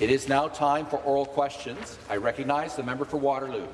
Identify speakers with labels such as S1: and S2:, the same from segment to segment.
S1: It is now time for oral questions. I recognize the member for Waterloo.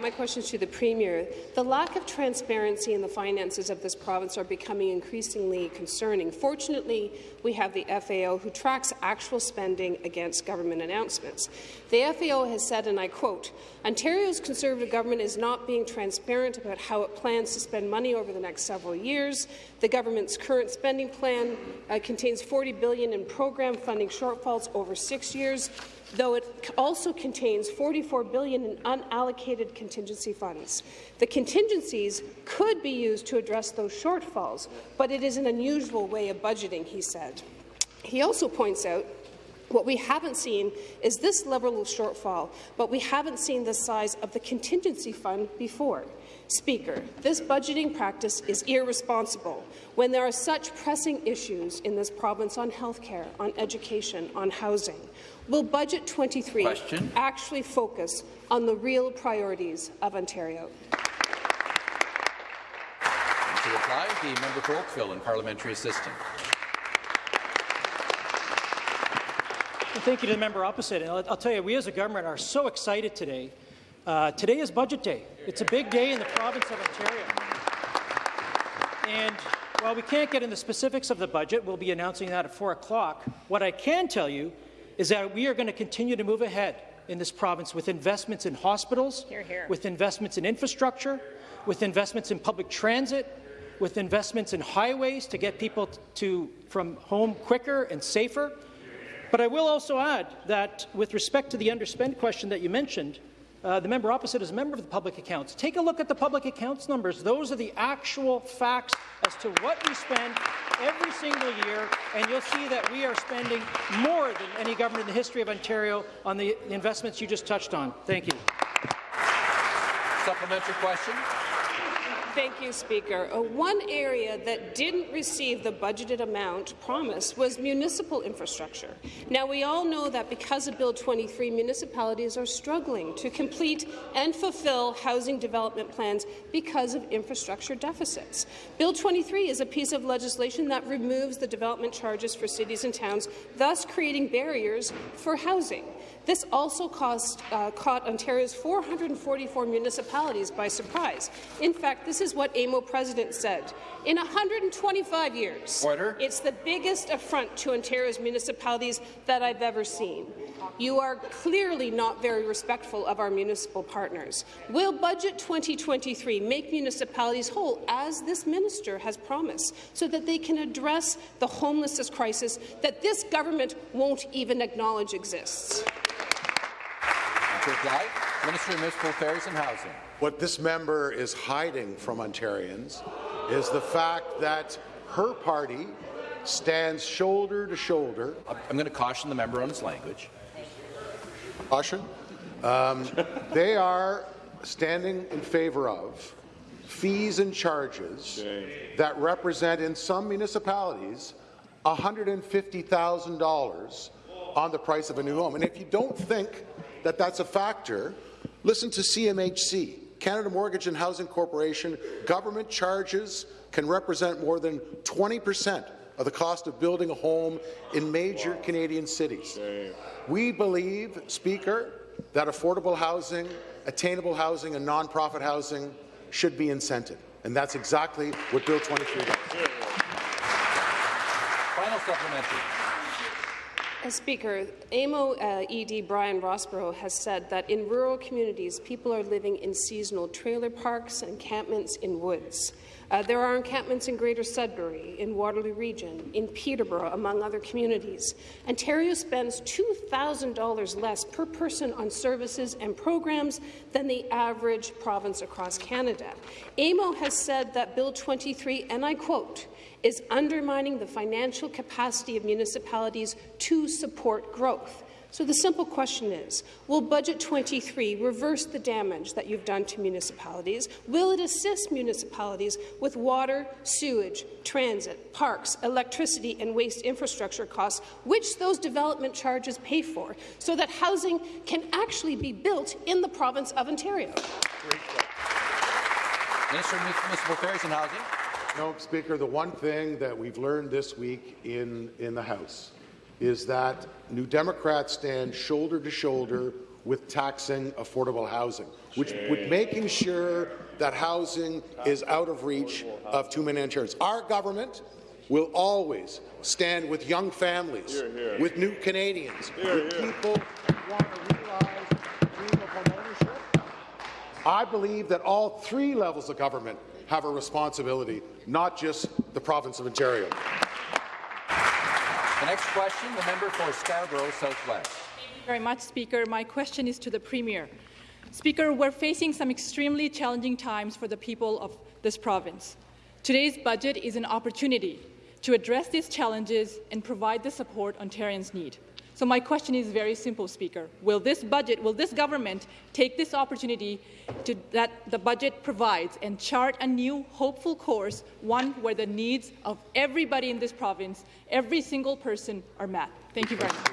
S2: My question is to the Premier. The lack of transparency in the finances of this province are becoming increasingly concerning. Fortunately, we have the FAO who tracks actual spending against government announcements. The FAO has said, and I quote, Ontario's Conservative government is not being transparent about how it plans to spend money over the next several years. The government's current spending plan uh, contains 40 billion in program funding shortfalls over six years though it also contains 44 billion in unallocated contingency funds. The contingencies could be used to address those shortfalls, but it is an unusual way of budgeting, he said. He also points out what we haven't seen is this level of shortfall, but we haven't seen the size of the contingency fund before. Speaker, this budgeting practice is irresponsible when there are such pressing issues in this province on health care, on education, on housing. Will Budget 23
S1: Question.
S2: actually focus on the real priorities of Ontario?
S1: To reply, the member for Oakville and parliamentary assistant.
S3: Well, thank you to the member opposite. And I'll, I'll, tell you, we as a government are so excited today. Uh, today is budget day. It's a big day in the province of Ontario. And while we can't get into the specifics of the budget, we'll be announcing that at 4 o'clock. What I can tell you is that we are going to continue to move ahead in this province with investments in hospitals,
S2: here, here.
S3: with investments in infrastructure, with investments in public transit, with investments in highways to get people to from home quicker and safer. But I will also add that with respect to the underspend question that you mentioned, uh, the member opposite is a member of the public accounts. Take a look at the public accounts numbers. Those are the actual facts as to what we spend every single year, and you'll see that we are spending more than any government in the history of Ontario on the investments you just touched on. Thank you.
S1: Supplementary question.
S2: Thank you, Speaker. Uh, one area that didn't receive the budgeted amount promised was municipal infrastructure. Now, we all know that because of Bill 23, municipalities are struggling to complete and fulfill housing development plans because of infrastructure deficits. Bill 23 is a piece of legislation that removes the development charges for cities and towns, thus creating barriers for housing. This also cost, uh, caught Ontario's 444 municipalities by surprise. In fact, this is what AMO president said. In 125 years,
S1: Order.
S2: it's the biggest affront to Ontario's municipalities that I've ever seen. You are clearly not very respectful of our municipal partners. Will Budget 2023 make municipalities whole, as this minister has promised, so that they can address the homelessness crisis that this government won't even acknowledge exists?
S1: Minister of Municipal Affairs and Housing.
S4: What this member is hiding from Ontarians is the fact that her party stands shoulder to shoulder.
S1: I'm going to caution the member on his language.
S4: Caution. Um, they are standing in favour of fees and charges that represent, in some municipalities, $150,000 on the price of a new home. And if you don't think that that's a factor, listen to CMHC, Canada Mortgage and Housing Corporation. Government charges can represent more than 20 percent of the cost of building a home in major wow. Canadian cities. We believe, Speaker, that affordable housing, attainable housing and non-profit housing should be incented, and that's exactly what Bill 23 does.
S1: Final supplementary.
S2: Uh, Speaker, AMO uh, ED Brian Rosborough has said that in rural communities, people are living in seasonal trailer parks and encampments in woods. Uh, there are encampments in Greater Sudbury, in Waterloo Region, in Peterborough, among other communities. Ontario spends $2,000 less per person on services and programs than the average province across Canada. AMO has said that Bill 23, and I quote, is undermining the financial capacity of municipalities to support growth. So the simple question is, will Budget 23 reverse the damage that you've done to municipalities? Will it assist municipalities with water, sewage, transit, parks, electricity and waste infrastructure costs, which those development charges pay for, so that housing can actually be built in the province of Ontario?
S1: Minister of Municipal Affairs and Housing.
S4: No, Speaker, the one thing that we've learned this week in, in the House is that New Democrats stand shoulder to shoulder with taxing affordable housing, which with making sure that housing is out of reach of too many Ontarians. Our government will always stand with young families, with new Canadians, with people who want to realize the dream of home ownership. I believe that all three levels of government have a responsibility, not just the province of Ontario.
S1: The next question, the member for Scarborough Southwest.
S5: Thank you very much, Speaker. My question is to the Premier. Speaker, we're facing some extremely challenging times for the people of this province. Today's budget is an opportunity to address these challenges and provide the support Ontarians need. So my question is very simple, Speaker. Will this budget, will this government take this opportunity to, that the budget provides and chart a new hopeful course, one where the needs of everybody in this province, every single person, are met? Thank you very much.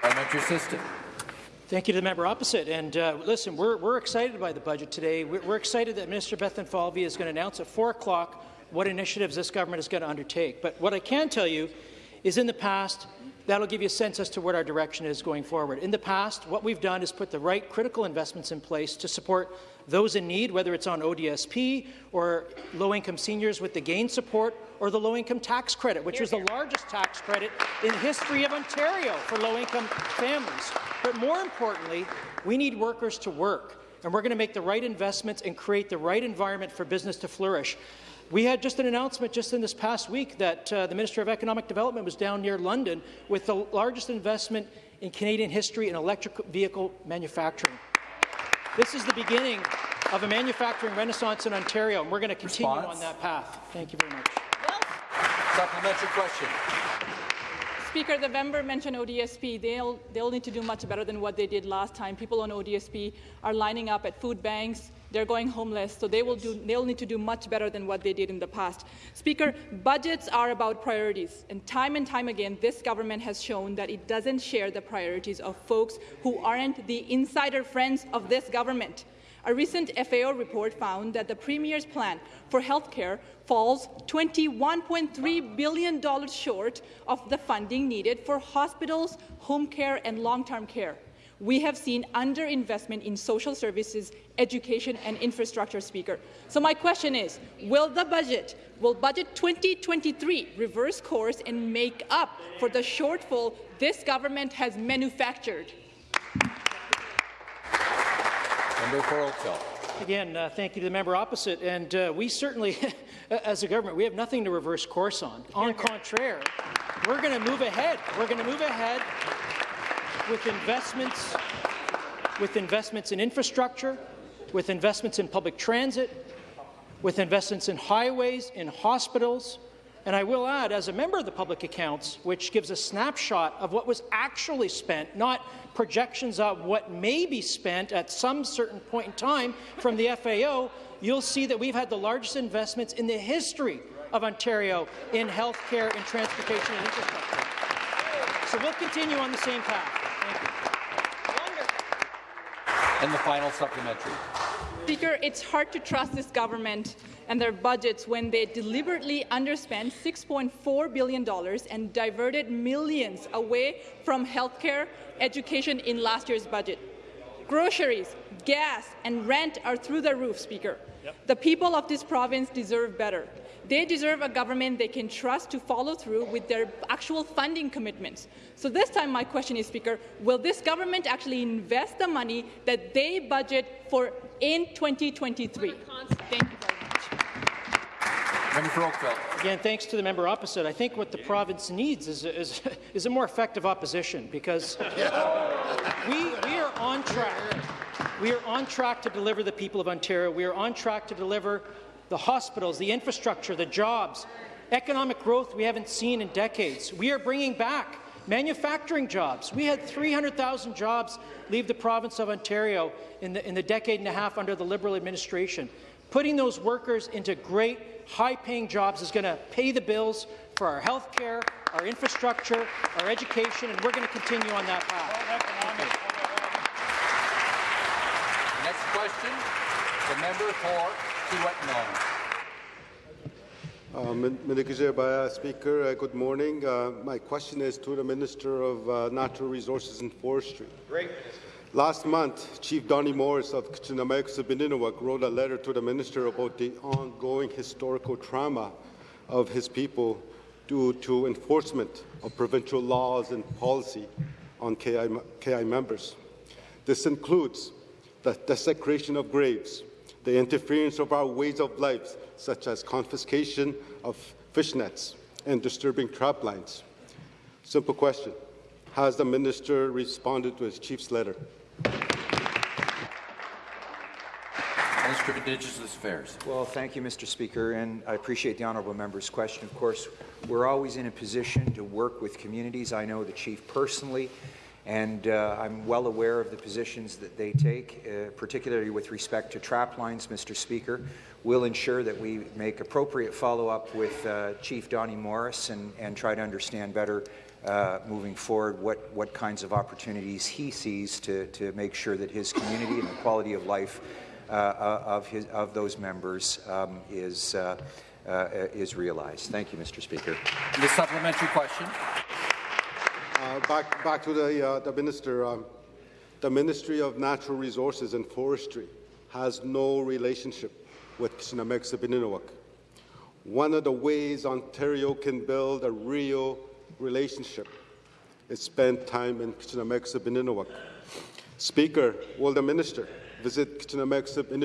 S1: Parliamentary assistant.
S3: Thank you to the member opposite. And uh, listen, we're, we're excited by the budget today. We're, we're excited that Minister Bethlenfalvy is going to announce at 4 o'clock what initiatives this government is going to undertake. But what I can tell you is in the past, that'll give you a sense as to what our direction is going forward. In the past, what we've done is put the right critical investments in place to support those in need, whether it's on ODSP or low-income seniors with the GAIN support or the low-income tax credit, which was the largest tax credit in the history of Ontario for low-income families. But more importantly, we need workers to work, and we're going to make the right investments and create the right environment for business to flourish. We had just an announcement just in this past week that uh, the Minister of Economic Development was down near London with the largest investment in Canadian history in electric vehicle manufacturing. This is the beginning of a manufacturing renaissance in Ontario, and we're going to continue
S1: Response?
S3: on that path. Thank you very much.
S1: Supplementary question.
S5: Speaker, the member mentioned ODSP. They'll, they'll need to do much better than what they did last time. People on ODSP are lining up at food banks. They're going homeless, so they will do, they'll need to do much better than what they did in the past. Speaker, budgets are about priorities, and time and time again, this government has shown that it doesn't share the priorities of folks who aren't the insider friends of this government. A recent FAO report found that the Premier's plan for health care falls $21.3 billion short of the funding needed for hospitals, home care and long-term care. We have seen underinvestment in social services, education and infrastructure, Speaker. So my question is, will the budget, will Budget 2023 reverse course and make up for the shortfall this government has manufactured?
S1: Member for
S3: Again, uh, thank you to the member opposite. And uh, we certainly, as a government, we have nothing to reverse course on. On contraire, we're going to move ahead. We're going to move ahead with investments, with investments in infrastructure, with investments in public transit, with investments in highways, in hospitals, and I will add, as a member of the Public Accounts, which gives a snapshot of what was actually spent, not projections of what may be spent at some certain point in time from the FAO, you'll see that we've had the largest investments in the history of Ontario in health care, in transportation and infrastructure. So we'll continue on the same path. Thank you.
S1: And the final supplementary.
S5: Speaker, it's hard to trust this government and their budgets when they deliberately underspent $6.4 billion and diverted millions away from healthcare, education in last year's budget. Groceries, gas, and rent are through the roof, Speaker. Yep. The people of this province deserve better. They deserve a government they can trust to follow through with their actual funding commitments. So this time my question is, Speaker, will this government actually invest the money that they budget for in 2023? Thank you very much.
S1: Member for Oakville.
S3: Again, thanks to the member opposite. I think what the province needs is a, is, is a more effective opposition because we, we are on track. We are on track to deliver the people of Ontario. We are on track to deliver the hospitals, the infrastructure, the jobs, economic growth we haven't seen in decades. We are bringing back manufacturing jobs. We had 300,000 jobs leave the province of Ontario in the, in the decade and a half under the Liberal administration. Putting those workers into great, high-paying jobs is going to pay the bills for our health care, our infrastructure, our education, and we're going to continue on that path.
S1: Next question, the member for Kiewit Nong.
S6: Uh, Min- Speaker, uh, good morning. Uh, my question is to the Minister of uh, Natural Resources and Forestry. Great. Last month, Chief Donny Morris of Kichinameg wrote a letter to the Minister about the ongoing historical trauma of his people due to enforcement of provincial laws and policy on KI, KI members. This includes the desecration of graves, the interference of our ways of life, such as confiscation of fish nets and disturbing trap lines. Simple question. Has the minister responded to his chief's letter?
S1: Minister of Indigenous Affairs.
S7: Well, thank you, Mr. Speaker, and I appreciate the honourable member's question. Of course, we're always in a position to work with communities. I know the chief personally, and uh, I'm well aware of the positions that they take, uh, particularly with respect to trap lines, Mr. Speaker. We'll ensure that we make appropriate follow-up with uh, Chief Donny Morris and, and try to understand better uh, moving forward what, what kinds of opportunities he sees to, to make sure that his community and the quality of life uh, of, his, of those members um, is, uh, is realized. Thank you, Mr. Speaker.
S1: The supplementary question.
S6: Back, back to the, the Minister. Um, the Ministry of Natural Resources and Forestry has no relationship with Kichinameg One of the ways Ontario can build a real relationship is spend time in Kichinameg Speaker, will the Minister visit Kichinameg in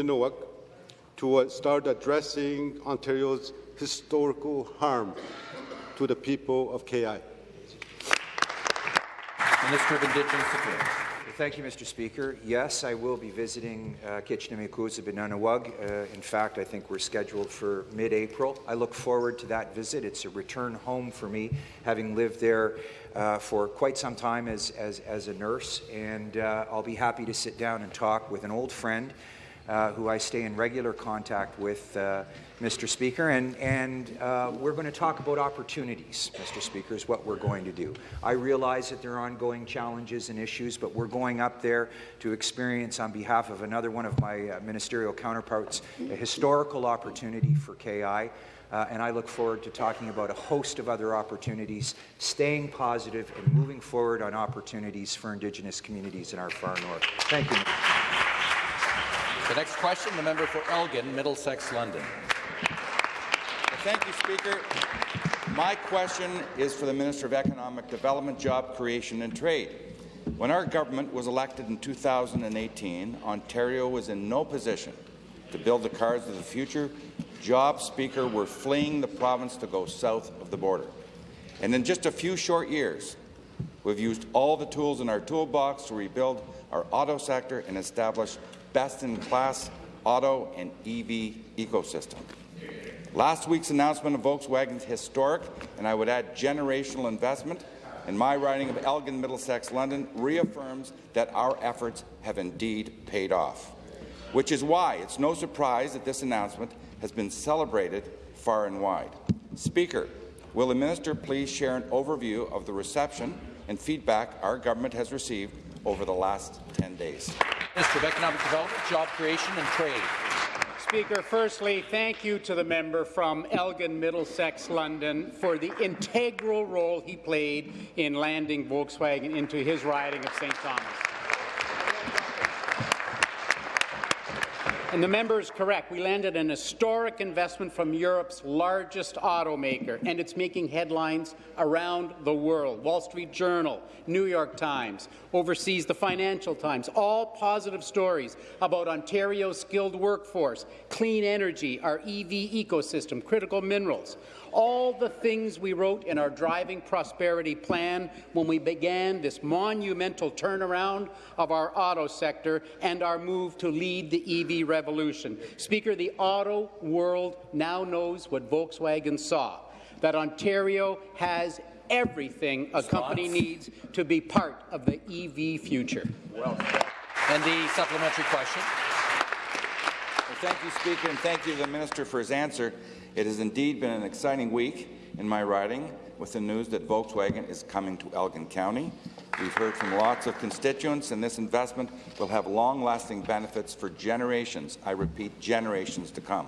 S6: to uh, start addressing Ontario's historical harm to the people of KI.
S1: Minister of Indigenous Affairs.
S7: Thank you, Mr. Speaker. Yes, I will be visiting uh, uh, in fact, I think we're scheduled for mid-April. I look forward to that visit. It's a return home for me, having lived there uh, for quite some time as, as, as a nurse, and uh, I'll be happy to sit down and talk with an old friend uh, who I stay in regular contact with, uh, Mr. Speaker, and, and uh, we're going to talk about opportunities, Mr. Speaker, is what we're going to do. I realize that there are ongoing challenges and issues, but we're going up there to experience, on behalf of another one of my uh, ministerial counterparts, a historical opportunity for KI. Uh, and I look forward to talking about a host of other opportunities, staying positive and moving forward on opportunities for Indigenous communities in our far north. Thank you.
S1: The next question, the member for Elgin, Middlesex, London.
S8: Thank you, Speaker. My question is for the Minister of Economic Development, Job Creation and Trade. When our government was elected in 2018, Ontario was in no position to build the cars of the future jobs, Speaker, were fleeing the province to go south of the border. And in just a few short years, we've used all the tools in our toolbox to rebuild our auto sector and establish best-in-class auto and EV ecosystem. Last week's announcement of Volkswagen's historic, and I would add generational investment, in my riding of Elgin, Middlesex, London, reaffirms that our efforts have indeed paid off, which is why it's no surprise that this announcement has been celebrated far and wide. Speaker, will the minister please share an overview of the reception and feedback our government has received over the last 10 days?
S1: Minister of Economic Development, Job Creation and Trade.
S9: Speaker, firstly, thank you to the member from Elgin, Middlesex, London for the integral role he played in landing Volkswagen into his riding of St. Thomas. And the member is correct. We landed an historic investment from Europe's largest automaker, and it's making headlines around the world. Wall Street Journal, New York Times, overseas the Financial Times, all positive stories about Ontario's skilled workforce, clean energy, our EV ecosystem, critical minerals all the things we wrote in our Driving Prosperity plan when we began this monumental turnaround of our auto sector and our move to lead the EV revolution. Speaker, the auto world now knows what Volkswagen saw, that Ontario has everything a company needs to be part of the EV future.
S1: Well, and the supplementary question.
S8: Well, thank you, Speaker, and thank you to the Minister for his answer. It has indeed been an exciting week in my riding with the news that Volkswagen is coming to Elgin County. We've heard from lots of constituents, and this investment will have long-lasting benefits for generations, I repeat, generations to come.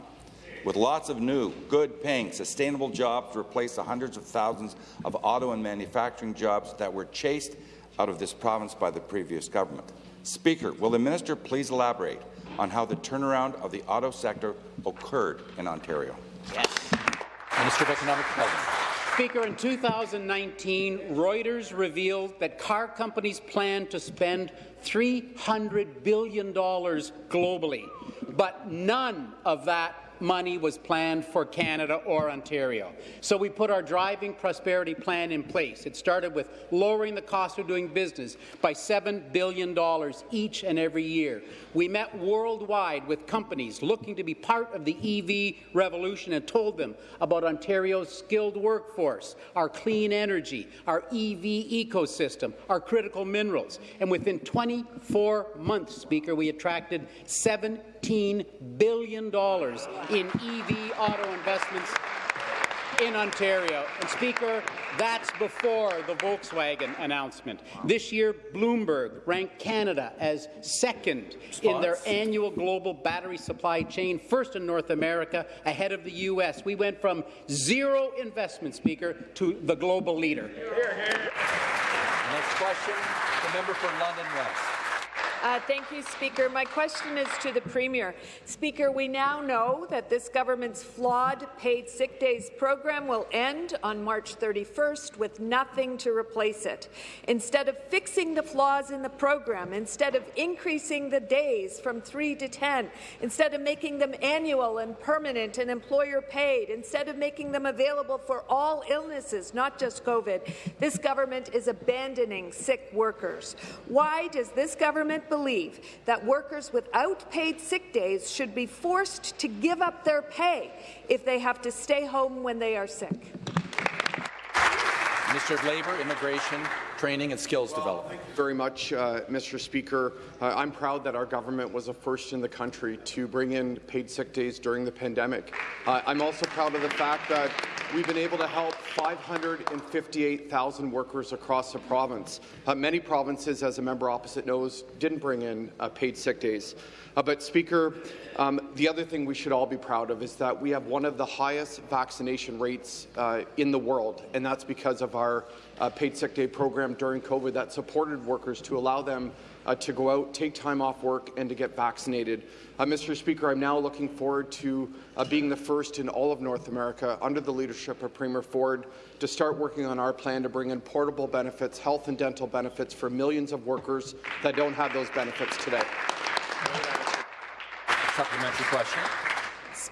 S8: with lots of new, good-paying, sustainable jobs to replace the hundreds of thousands of auto and manufacturing jobs that were chased out of this province by the previous government. Speaker, will the minister please elaborate on how the turnaround of the auto sector occurred in Ontario?
S1: Yes. Minister of Economic Development.
S9: Speaker, in 2019, Reuters revealed that car companies plan to spend $300 billion globally, but none of that money was planned for Canada or Ontario. So we put our Driving Prosperity Plan in place. It started with lowering the cost of doing business by $7 billion each and every year. We met worldwide with companies looking to be part of the EV revolution and told them about Ontario's skilled workforce, our clean energy, our EV ecosystem, our critical minerals. And within 24 months, Speaker, we attracted 17 billion dollars in EV auto investments in Ontario. And Speaker, that's before the Volkswagen announcement. This year, Bloomberg ranked Canada as second in their annual global battery supply chain, first in North America, ahead of the U.S. We went from zero investment, Speaker, to the global leader.
S1: Next question, the member for London West.
S10: Uh, thank you, Speaker. My question is to the Premier. Speaker, we now know that this government's flawed paid sick days program will end on March 31st with nothing to replace it. Instead of fixing the flaws in the program, instead of increasing the days from 3 to 10, instead of making them annual and permanent and employer paid, instead of making them available for all illnesses, not just COVID, this government is abandoning sick workers. Why does this government believe that workers without paid sick days should be forced to give up their pay if they have to stay home when they are sick.
S1: Of Labour, Immigration, Training and Skills well, Development.
S11: Thank you very much, uh, Mr. Speaker. Uh, I'm proud that our government was the first in the country to bring in paid sick days during the pandemic. Uh, I'm also proud of the fact that we've been able to help 558,000 workers across the province. Uh, many provinces, as a member opposite knows, didn't bring in uh, paid sick days. Uh, but, Speaker, um, the other thing we should all be proud of is that we have one of the highest vaccination rates in the world, and that's because of our uh, paid sick day program during COVID that supported workers to allow them uh, to go out, take time off work, and to get vaccinated. Uh, Mr. Speaker, I'm now looking forward to uh, being the first in all of North America, under the leadership of Premier Ford, to start working on our plan to bring in portable benefits, health and dental benefits for millions of workers that don't have those benefits today.
S1: Supplementary question.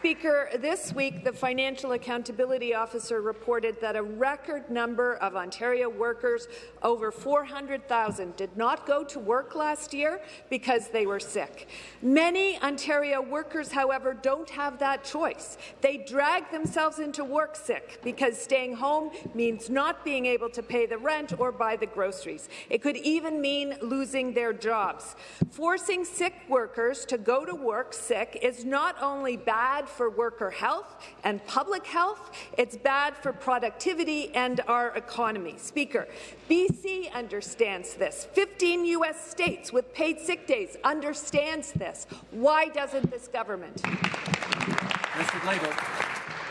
S10: Speaker, this week the Financial Accountability Officer reported that a record number of Ontario workers, over 400,000, did not go to work last year because they were sick. Many Ontario workers, however, don't have that choice. They drag themselves into work sick because staying home means not being able to pay the rent or buy the groceries. It could even mean losing their jobs. Forcing sick workers to go to work sick is not only bad for worker health and public health. It's bad for productivity and our economy. Speaker, BC understands this. 15 U.S. states with paid sick days understands this. Why doesn't this government?
S1: Mr. Labor.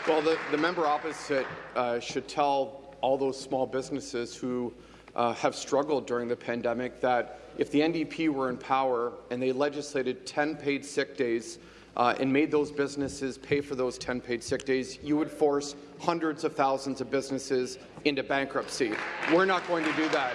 S11: Well, the, the member opposite uh, should tell all those small businesses who uh, have struggled during the pandemic that if the NDP were in power and they legislated 10 paid sick days uh, and made those businesses pay for those 10 paid sick days, you would force hundreds of thousands of businesses into bankruptcy. We're not going to do that.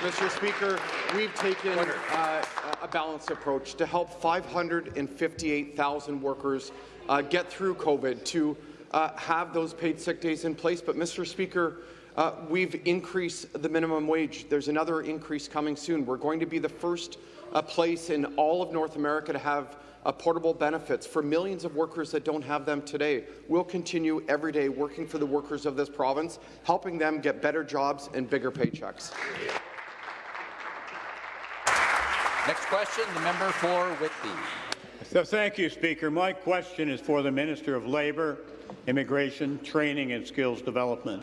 S11: Mr. Speaker, we've taken uh, a balanced approach to help 558,000 workers uh, get through COVID, to uh, have those paid sick days in place. But, Mr. Speaker, uh, we've increased the minimum wage. There's another increase coming soon. We're going to be the first uh, place in all of North America to have uh, portable benefits for millions of workers that don't have them today. We'll continue every day working for the workers of this province, helping them get better jobs and bigger paychecks.
S1: Next question, the member for Whitby.
S12: So thank you, Speaker. My question is for the Minister of Labour, Immigration, Training and Skills Development.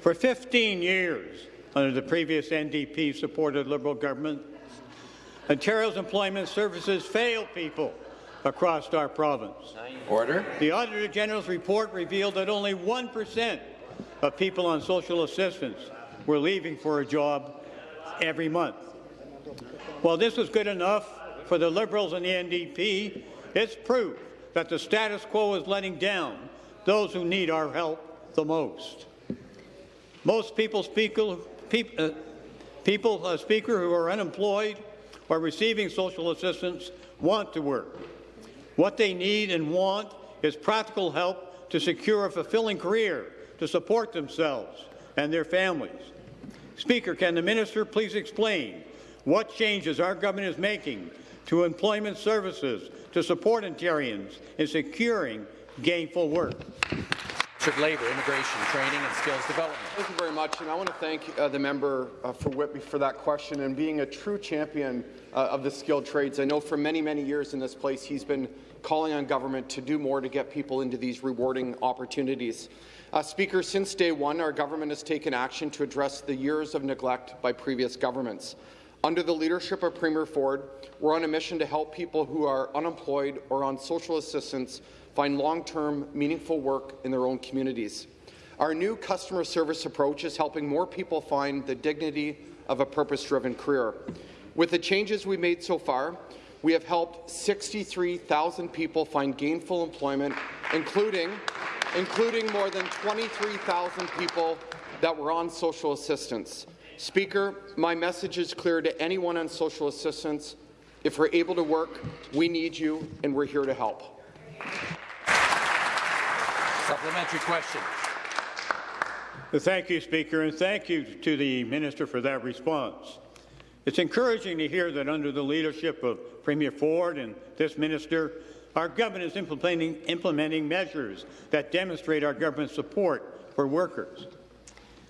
S12: For 15 years, under the previous NDP-supported Liberal government, Ontario's employment services failed people across our province.
S1: Order.
S12: The Auditor General's report revealed that only 1% of people on social assistance were leaving for a job every month. While this was good enough for the Liberals and the NDP, it's proof that the status quo is letting down those who need our help the most. Most people, speaker, peop, uh, people uh, speaker who are unemployed or receiving social assistance want to work. What they need and want is practical help to secure a fulfilling career to support themselves and their families. Speaker, can the minister please explain what changes our government is making to employment services to support Ontarians in securing gainful work?
S1: Of Labour, Immigration, Training and Skills Development.
S11: Thank you very much, and I want to thank uh, the member uh, for Whitby for that question and being a true champion uh, of the skilled trades. I know for many, many years in this place he's been calling on government to do more to get people into these rewarding opportunities. Uh, Speaker, since day one, our government has taken action to address the years of neglect by previous governments. Under the leadership of Premier Ford, we're on a mission to help people who are unemployed or on social assistance find long-term, meaningful work in their own communities. Our new customer service approach is helping more people find the dignity of a purpose-driven career. With the changes we made so far, we have helped 63,000 people find gainful employment, including, including more than 23,000 people that were on social assistance. Speaker, my message is clear to anyone on social assistance. If we're able to work, we need you, and we're here to help.
S1: Supplementary question.
S12: Thank you, Speaker, and thank you to the minister for that response. It's encouraging to hear that under the leadership of Premier Ford and this minister, our government is implementing, implementing measures that demonstrate our government's support for workers.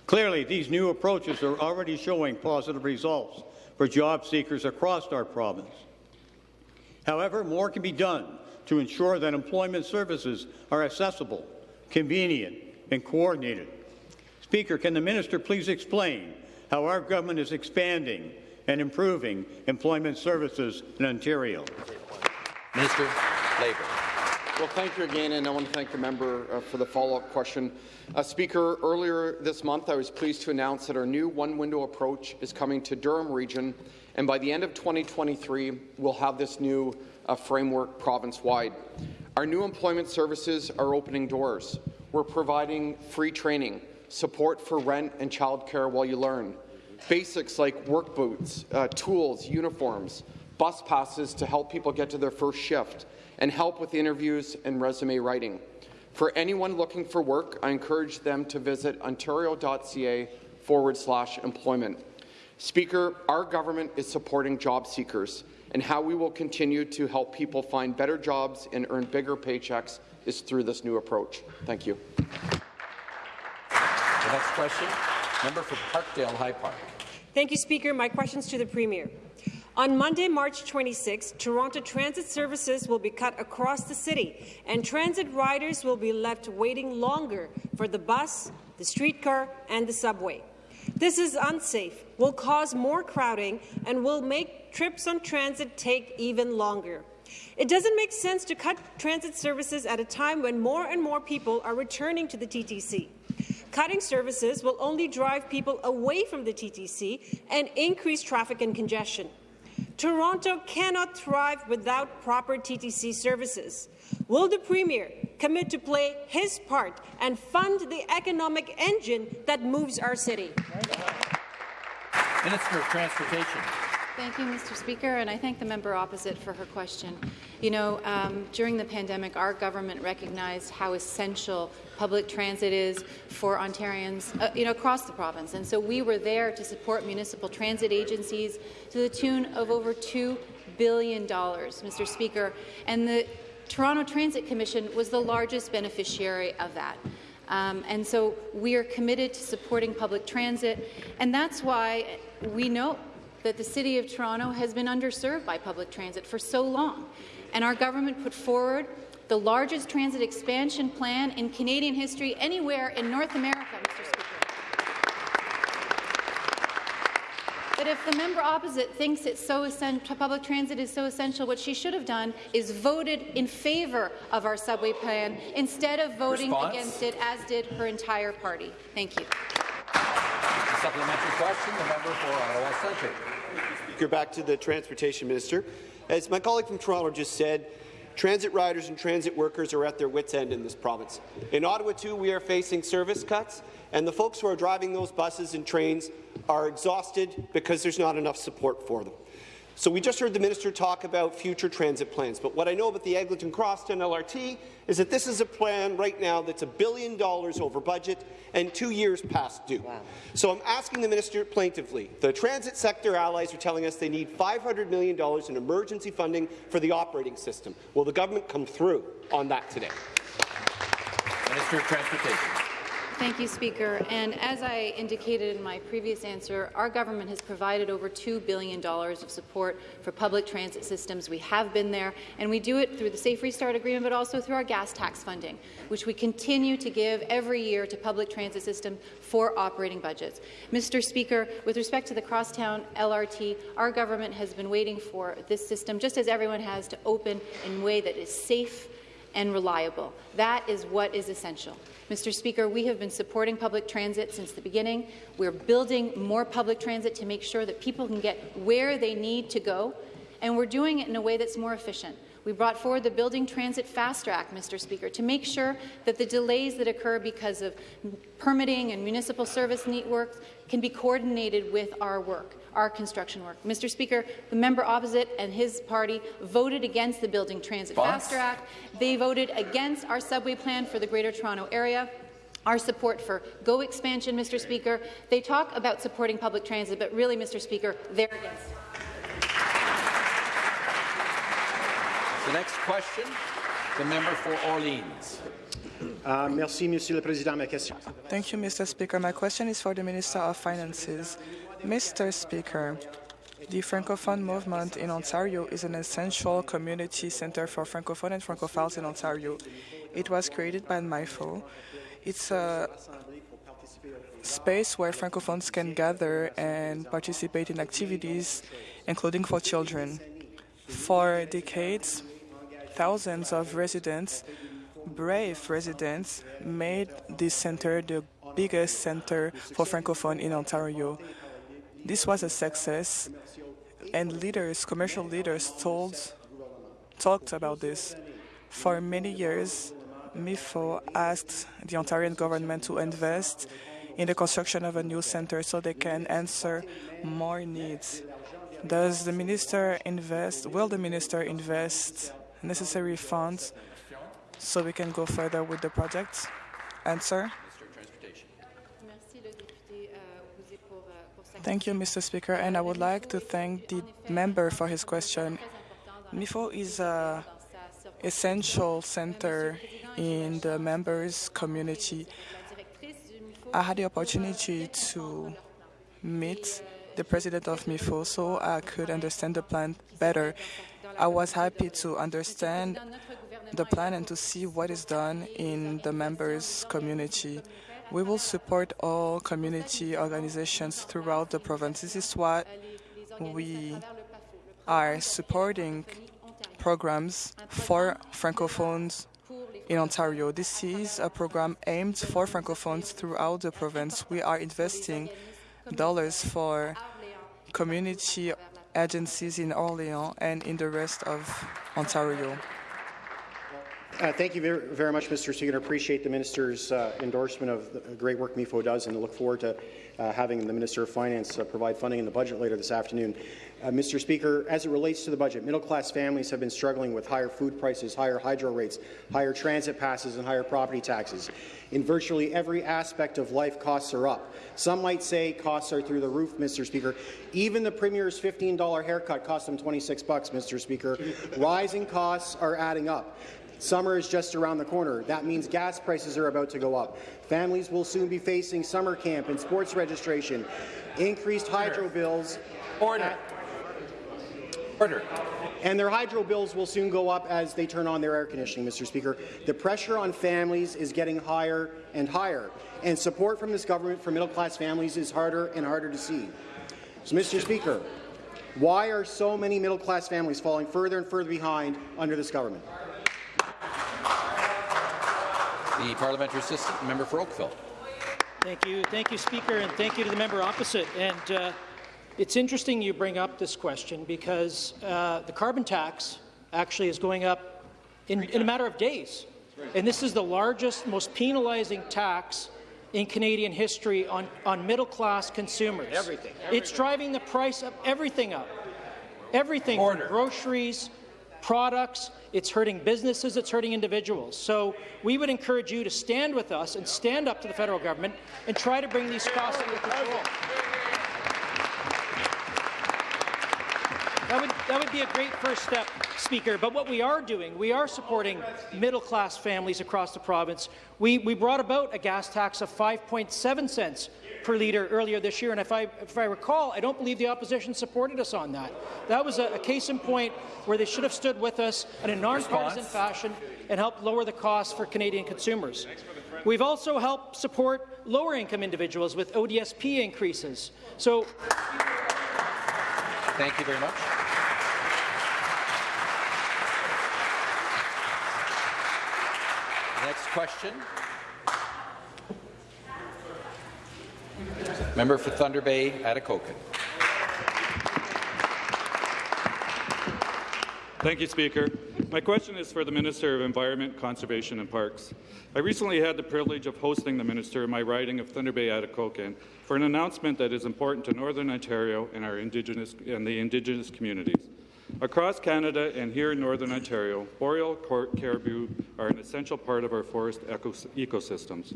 S12: Clearly, these new approaches are already showing positive results for job seekers across our province. However, more can be done to ensure that employment services are accessible, convenient, and coordinated. Speaker, can the minister please explain how our government is expanding and improving employment services in Ontario?
S1: Minister Labour.
S11: Well, thank you again, and I want to thank the member uh, for the follow-up question. Uh, Speaker, earlier this month, I was pleased to announce that our new one-window approach is coming to Durham Region, and by the end of 2023, we'll have this new uh, framework province-wide. Our new employment services are opening doors. We're providing free training, support for rent and childcare while you learn, basics like work boots, uh, tools, uniforms, bus passes to help people get to their first shift, and help with interviews and resume writing. For anyone looking for work, I encourage them to visit ontario.ca forward slash employment. Speaker, our government is supporting job seekers, and how we will continue to help people find better jobs and earn bigger paychecks is through this new approach. Thank you.
S1: The next question, member for Parkdale High Park.
S13: Thank you, Speaker. My questions to the Premier. On Monday, March 26, Toronto Transit services will be cut across the city, and transit riders will be left waiting longer for the bus, the streetcar, and the subway. This is unsafe, will cause more crowding, and will make trips on transit take even longer. It doesn't make sense to cut transit services at a time when more and more people are returning to the TTC. Cutting services will only drive people away from the TTC and increase traffic and congestion. Toronto cannot thrive without proper TTC services. Will the Premier commit to play his part and fund the economic engine that moves our city?
S1: Minister of Transportation.
S14: Thank you, Mr. Speaker, and I thank the member opposite for her question. You know, um, during the pandemic, our government recognized how essential public transit is for Ontarians, uh, you know, across the province, and so we were there to support municipal transit agencies to the tune of over $2 billion, Mr. Speaker, and the Toronto Transit Commission was the largest beneficiary of that. Um, and so we are committed to supporting public transit, and that's why we know that the City of Toronto has been underserved by public transit for so long. And our government put forward the largest transit expansion plan in Canadian history anywhere in North America, Mr. Speaker. But if the member opposite thinks it's so essential, public transit is so essential, what she should have done is voted in favour of our subway plan instead of voting
S1: Response?
S14: against it, as did her entire party. Thank you.
S1: Supplementary question, the member for Ottawa Centre.
S15: Speaker, back to the Transportation Minister. As my colleague from Toronto just said, transit riders and transit workers are at their wits' end in this province. In Ottawa, too, we are facing service cuts, and the folks who are driving those buses and trains are exhausted because there's not enough support for them. So we just heard the minister talk about future transit plans, but what I know about the Eglinton Crosstown LRT is that this is a plan right now that's a billion dollars over budget and two years past due. So I'm asking the minister plaintively. The transit sector allies are telling us they need $500 million in emergency funding for the operating system. Will the government come through on that today?
S1: Minister of Transportation.
S14: Thank you, Speaker. And as I indicated in my previous answer, our government has provided over $2 billion of support for public transit systems. We have been there, and we do it through the Safe Restart Agreement, but also through our gas tax funding, which we continue to give every year to public transit systems for operating budgets. Mr. Speaker, with respect to the Crosstown LRT, our government has been waiting for this system, just as everyone has, to open in a way that is safe and reliable. That is what is essential. Mr. Speaker, we have been supporting public transit since the beginning. We're building more public transit to make sure that people can get where they need to go, and we're doing it in a way that's more efficient. We brought forward the Building Transit Faster Act, Mr. Speaker, to make sure that the delays that occur because of permitting and municipal service networks can be coordinated with our work, our construction work. Mr. Speaker, the member opposite and his party voted against the Building Transit Faster Act. They voted against our subway plan for the Greater Toronto Area our support for GO expansion, Mr. Speaker. They talk about supporting public transit, but really, Mr. Speaker, they're against.
S1: The next question, the member for Orleans.
S16: Uh, merci, Monsieur le Président. Ma question.
S17: Thank you, Mr. Speaker. My question is for the Minister of Finances. Mr. Speaker, the Francophone movement in Ontario is an essential community centre for Francophone and Francophiles in Ontario. It was created by MIFO. It's a space where Francophones can gather and participate in activities, including for children. For decades, thousands of residents, brave residents, made this centre the biggest centre for Francophone in Ontario. This was a success, and leaders, commercial leaders, told, talked about this. For many years, MIFO asked the Ontarian government to invest in the construction of a new centre so they can answer more needs. Does the minister invest, will the minister invest necessary funds so we can go further with the project? Answer. Thank you, Mr. Speaker, and I would like to thank the member for his question. MIFO is an essential center in the members' community. I had the opportunity to meet the president of MIFO so I could understand the plan better. I was happy to understand the plan and to see what is done in the members' community. We will support all community organizations throughout the province. This is what we are supporting programs for Francophones in Ontario. This is a program aimed for Francophones throughout the province. We are investing dollars for community agencies in Orléans and in the rest of Ontario.
S16: Uh, thank you very, very, much, Mr. Speaker. I appreciate the minister's uh, endorsement of the great work MIFO does, and look forward to uh, having the Minister of Finance uh, provide funding in the budget later this afternoon. Uh, Mr. Speaker, as it relates to the budget, middle-class families have been struggling with higher food prices, higher hydro rates, higher transit passes, and higher property taxes. In virtually every aspect of life, costs are up. Some might say costs are through the roof, Mr. Speaker. Even the Premier's $15 haircut cost him 26 bucks, Mr. Speaker. Rising costs are adding up. Summer is just around the corner. That means gas prices are about to go up. Families will soon be facing summer camp and sports registration, increased hydro bills.
S1: Order. Order.
S16: And their hydro bills will soon go up as they turn on their air conditioning, Mr. Speaker. The pressure on families is getting higher and higher, and support from this government for middle-class families is harder and harder to see. So, Mr. Speaker, why are so many middle-class families falling further and further behind under this government?
S1: The parliamentary assistant member for Oakville.
S3: Thank you, thank you, Speaker, and thank you to the member opposite. And uh, it's interesting you bring up this question because uh, the carbon tax actually is going up in, in a matter of days. And this is the largest, most penalizing tax in Canadian history on, on middle-class consumers.
S9: Everything,
S3: It's driving the price of everything up. Everything
S1: Order.
S3: from groceries, products, it's hurting businesses, it's hurting individuals. So we would encourage you to stand with us and stand up to the federal government and try to bring these costs under control. That would, that would be a great first step, Speaker. But what we are doing, we are supporting middle-class families across the province. We, we brought about a gas tax of 5.7 cents per litre earlier this year, and if I, if I recall, I don't believe the opposition supported us on that. That was a, a case in point where they should have stood with us in a nonpartisan fashion and helped lower the cost for Canadian consumers. We've also helped support lower-income individuals with ODSP increases. So
S1: Thank you very much. Next question. Member for Thunder Bay, Atikokan.
S18: Thank you, Speaker. My question is for the Minister of Environment, Conservation and Parks. I recently had the privilege of hosting the Minister in my riding of Thunder Bay Atikokan for an announcement that is important to Northern Ontario and, our indigenous, and the Indigenous communities. Across Canada and here in Northern Ontario, boreal caribou are an essential part of our forest ecosystems.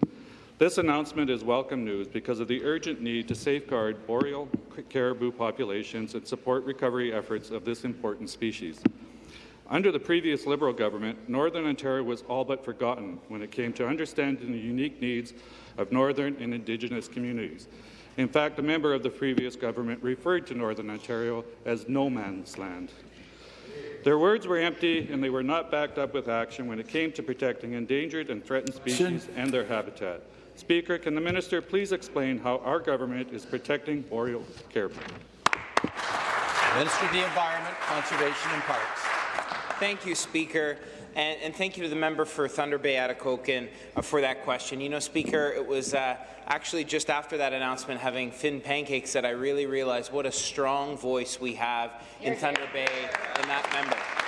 S18: This announcement is welcome news because of the urgent need to safeguard boreal caribou populations and support recovery efforts of this important species. Under the previous Liberal government, Northern Ontario was all but forgotten when it came to understanding the unique needs of Northern and Indigenous communities. In fact, a member of the previous government referred to Northern Ontario as no man's land. Their words were empty and they were not backed up with action when it came to protecting endangered and threatened species and their habitat. Speaker, can the minister please explain how our government is protecting boreal caribou?
S1: Minister of the Environment, Conservation and Parks.
S19: Thank you, Speaker. And, and, thank you to the member for Thunder Bay Atikokan uh, for that question. You know, Speaker, it was uh, actually just after that announcement, having Finn Pancakes, that I really realized what a strong voice we have in Thunder Bay in that member.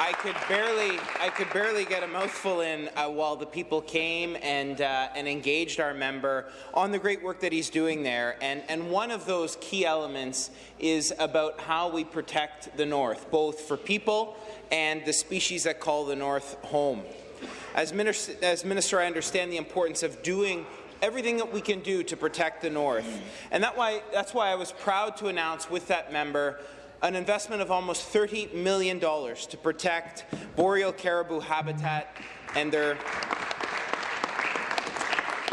S19: I could barely, I could barely get a mouthful in uh, while the people came and uh, and engaged our member on the great work that he's doing there. And and one of those key elements is about how we protect the North, both for people and the species that call the North home. As minister, as minister, I understand the importance of doing everything that we can do to protect the North. And that why, that's why I was proud to announce with that member an investment of almost $30 million to protect boreal caribou habitat and their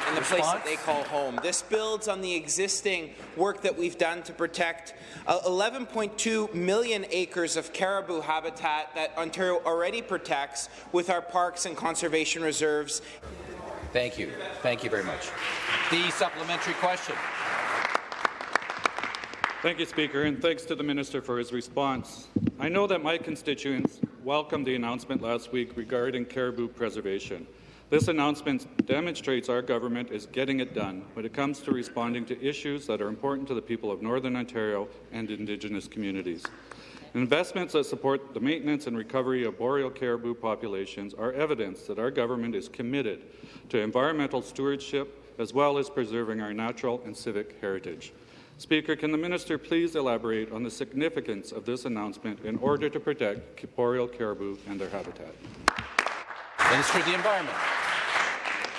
S19: and the place that they call home. This builds on the existing work that we've done to protect uh, 11.2 million acres of caribou habitat that Ontario already protects with our parks and conservation reserves.
S1: Thank you. Thank you very much. The supplementary question.
S18: Thank you, Speaker, and thanks to the Minister for his response. I know that my constituents welcomed the announcement last week regarding caribou preservation. This announcement demonstrates our government is getting it done when it comes to responding to issues that are important to the people of Northern Ontario and Indigenous communities. Investments that support the maintenance and recovery of boreal caribou populations are evidence that our government is committed to environmental stewardship as well as preserving our natural and civic heritage. Speaker, can the minister please elaborate on the significance of this announcement in order to protect boreal caribou and their habitat?
S1: Minister of the Environment.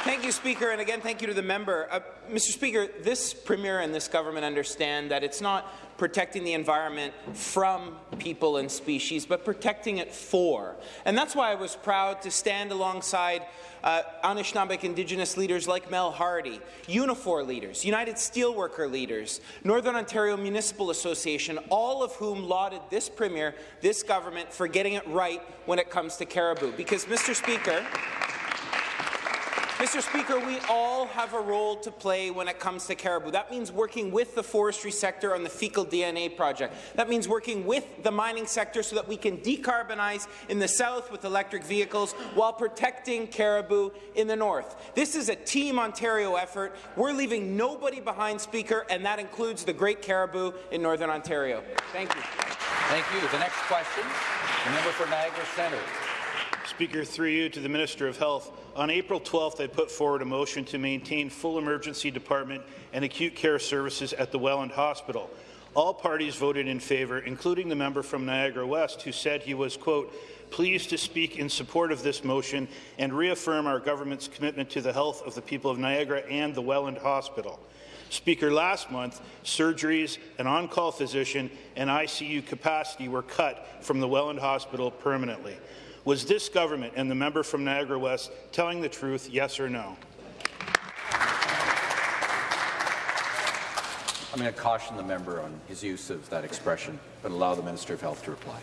S19: Thank you, Speaker, and again, thank you to the member. Uh, Mr. Speaker, this Premier and this government understand that it's not protecting the environment from people and species, but protecting it for. And that's why I was proud to stand alongside uh, Anishinaabeg Indigenous leaders like Mel Hardy, Unifor leaders, United Steelworker leaders, Northern Ontario Municipal Association, all of whom lauded this Premier, this government, for getting it right when it comes to caribou. Because, Mr. Speaker, Mr. Speaker, we all have a role to play when it comes to caribou. That means working with the forestry sector on the fecal DNA project. That means working with the mining sector so that we can decarbonize in the south with electric vehicles while protecting caribou in the north. This is a Team Ontario effort. We're leaving nobody behind, Speaker, and that includes the great caribou in Northern Ontario. Thank you.
S1: Thank you. The next question, the member for Niagara Centre.
S20: Speaker, through you to the Minister of Health. On April 12th, I put forward a motion to maintain full emergency department and acute care services at the Welland Hospital. All parties voted in favour, including the member from Niagara West, who said he was, quote, pleased to speak in support of this motion and reaffirm our government's commitment to the health of the people of Niagara and the Welland Hospital. Speaker, last month, surgeries, an on-call physician, and ICU capacity were cut from the Welland Hospital permanently. Was this government and the member from Niagara West telling the truth, yes or no?
S1: I'm going to caution the member on his use of that expression, but allow the Minister of Health to reply.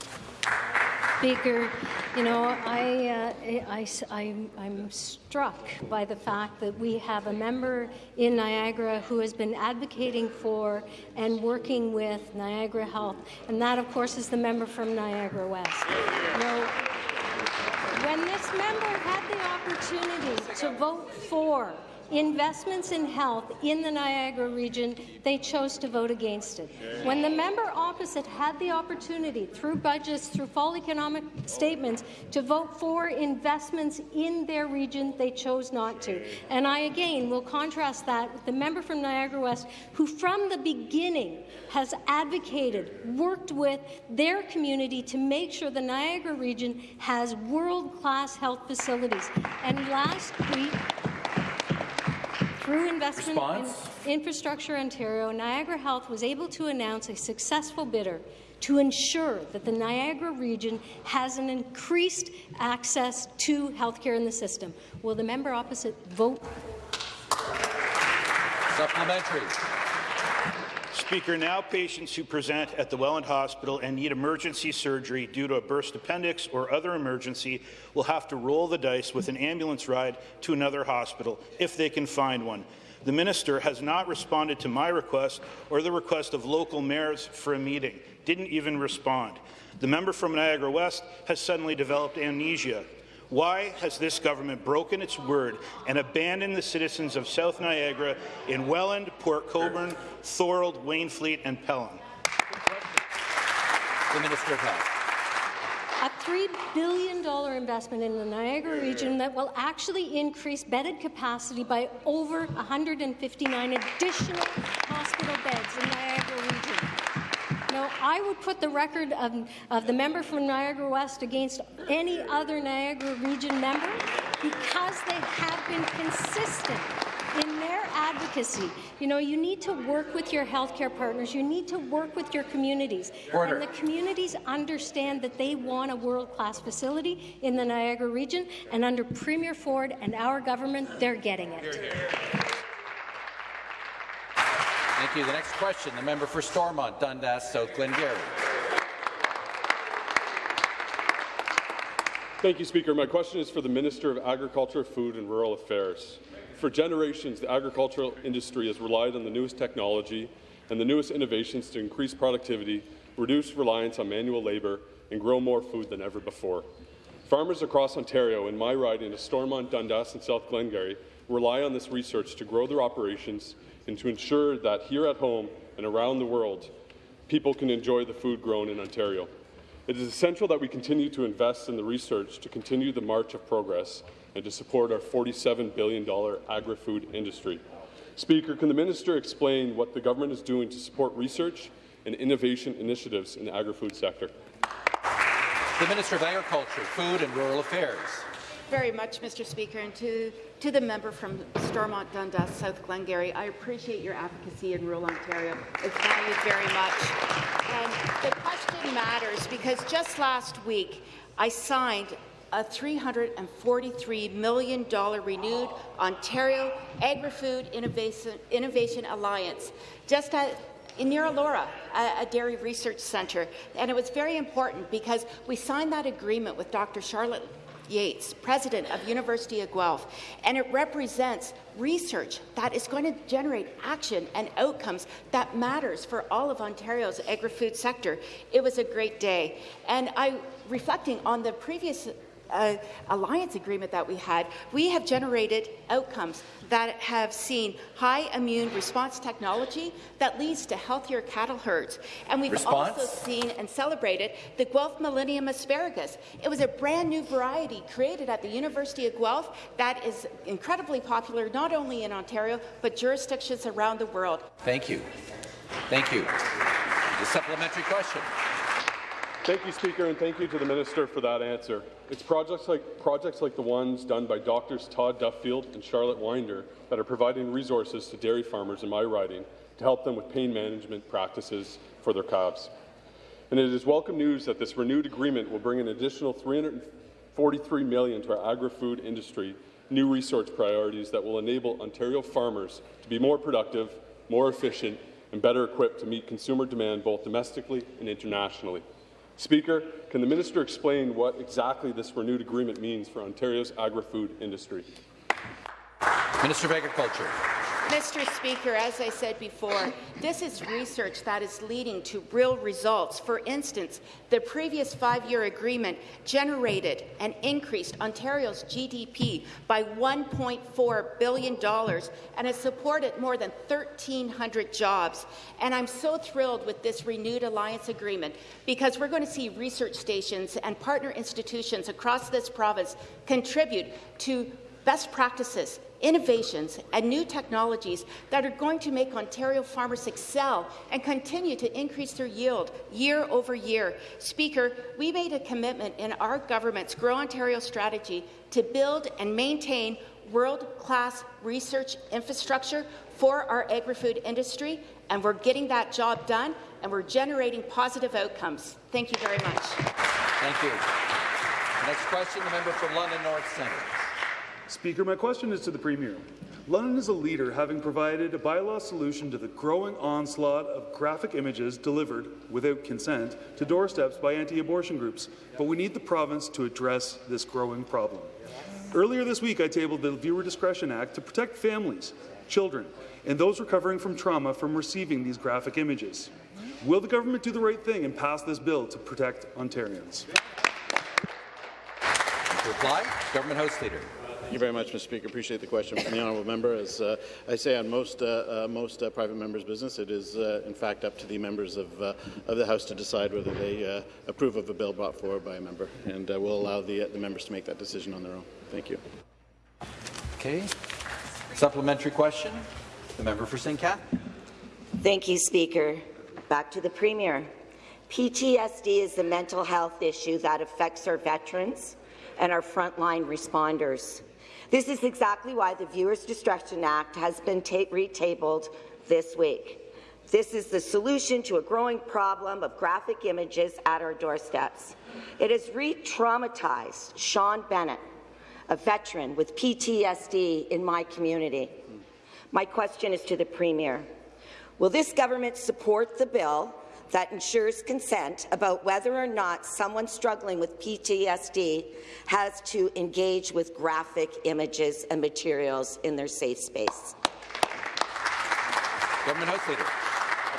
S21: Speaker, you know, I, uh, I, I, I'm struck by the fact that we have a member in Niagara who has been advocating for and working with Niagara Health, and that, of course, is the member from Niagara West. You know, when this member had the opportunity to vote for investments in health in the Niagara region, they chose to vote against it. When the member opposite had the opportunity, through budgets, through fall economic statements, to vote for investments in their region, they chose not to. And I, again, will contrast that with the member from Niagara West, who from the beginning has advocated, worked with their community to make sure the Niagara region has world-class health facilities. And last week, through investment
S1: Response?
S21: in Infrastructure Ontario, Niagara Health was able to announce a successful bidder to ensure that the Niagara region has an increased access to healthcare in the system. Will the member opposite vote?
S1: Supplementary.
S20: Speaker, now patients who present at the Welland Hospital and need emergency surgery due to a burst appendix or other emergency will have to roll the dice with an ambulance ride to another hospital if they can find one. The minister has not responded to my request or the request of local mayors for a meeting, didn't even respond. The member from Niagara West has suddenly developed amnesia. Why has this government broken its word and abandoned the citizens of South Niagara in Welland, Port Colborne, Thorold, Wainfleet and Pelham?
S1: The Minister of Health.
S21: A $3 billion investment in the Niagara region that will actually increase bedded capacity by over 159 additional hospital beds in Niagara region. Now, I would put the record of, of the member from Niagara West against any other Niagara region member because they have been consistent in their advocacy. You know, you need to work with your healthcare partners. You need to work with your communities.
S1: Order.
S21: And the communities understand that they want a world-class facility in the Niagara region, and under Premier Ford and our government, they're getting it.
S1: Thank you. The next question, the member for Stormont, Dundas, South Glengarry.
S22: Thank you, Speaker. My question is for the Minister of Agriculture, Food and Rural Affairs. For generations, the agricultural industry has relied on the newest technology and the newest innovations to increase productivity, reduce reliance on manual labour, and grow more food than ever before. Farmers across Ontario, in my riding of Stormont, Dundas and South Glengarry, rely on this research to grow their operations and to ensure that here at home and around the world, people can enjoy the food grown in Ontario. It is essential that we continue to invest in the research to continue the march of progress and to support our $47 billion agri-food industry. Speaker, can the minister explain what the government is doing to support research and innovation initiatives in the agri-food sector?
S1: The Minister of Agriculture, Food and Rural Affairs.
S23: Very much, Mr. Speaker, and to, to the member from Stormont, Dundas, South Glengarry. I appreciate your advocacy in rural Ontario. It's valued very much. The question matters because just last week I signed a $343 million renewed Ontario Agri-Food Innovation, Innovation Alliance, just at in near Elora, a, a dairy research centre. And it was very important because we signed that agreement with Dr. Charlotte Yates, president of University of Guelph, and it represents research that is going to generate action and outcomes that matters for all of Ontario's agri-food sector. It was a great day. And I, reflecting on the previous uh, alliance agreement that we had, we have generated outcomes that have seen high immune response technology that leads to healthier cattle herds. And we've
S1: Response?
S23: also seen and celebrated the Guelph Millennium Asparagus. It was a brand new variety created at the University of Guelph that is incredibly popular not only in Ontario but jurisdictions around the world.
S1: Thank you. Thank you. The supplementary question.
S22: Thank you, Speaker, and thank you to the Minister for that answer. It's projects like, projects like the ones done by Doctors Todd Duffield and Charlotte Winder that are providing resources to dairy farmers in my riding to help them with pain management practices for their calves. And it is welcome news that this renewed agreement will bring an additional 343 million to our agri-food industry, new research priorities that will enable Ontario farmers to be more productive, more efficient, and better equipped to meet consumer demand both domestically and internationally. Speaker, can the minister explain what exactly this renewed agreement means for Ontario's agri-food industry?
S1: Minister of Agriculture.
S23: Mr. Speaker, as I said before, this is research that is leading to real results. For instance, the previous five-year agreement generated and increased Ontario's GDP by $1.4 billion and has supported more than 1,300 jobs. And I'm so thrilled with this renewed alliance agreement because we're going to see research stations and partner institutions across this province contribute to best practices, innovations, and new technologies that are going to make Ontario farmers excel and continue to increase their yield year over year. Speaker, we made a commitment in our government's Grow Ontario strategy to build and maintain world-class research infrastructure for our agri-food industry, and we're getting that job done, and we're generating positive outcomes. Thank you very much.
S1: Thank you. Next question, the member for London North Centre.
S24: Speaker, my question is to the Premier. London is a leader, having provided a bylaw solution to the growing onslaught of graphic images delivered, without consent, to doorsteps by anti-abortion groups. But we need the province to address this growing problem. Earlier this week, I tabled the Viewer Discretion Act to protect families, children, and those recovering from trauma from receiving these graphic images. Will the government do the right thing and pass this bill to protect Ontarians?
S1: Reply, Government House Leader.
S25: Thank you very much, Mr. Speaker. Appreciate the question from the honourable member. As uh, I say on most uh, uh, most uh, private members' business, it is uh, in fact up to the members of uh, of the House to decide whether they approve of a bill brought forward by a member, and we'll allow the the members to make that decision on their own. Thank you.
S1: Okay. Supplementary question. The member for St. Catherine.
S26: Thank you, Speaker. Back to the Premier. PTSD is the mental health issue that affects our veterans and our frontline responders. This is exactly why the Viewers Discretion Act has been retabled this week. This is the solution to a growing problem of graphic images at our doorsteps. It has re-traumatized Sean Bennett, a veteran with PTSD in my community. My question is to the Premier. Will this government support the bill that ensures consent about whether or not someone struggling with PTSD has to engage with graphic images and materials in their safe space.
S1: Government House Leader.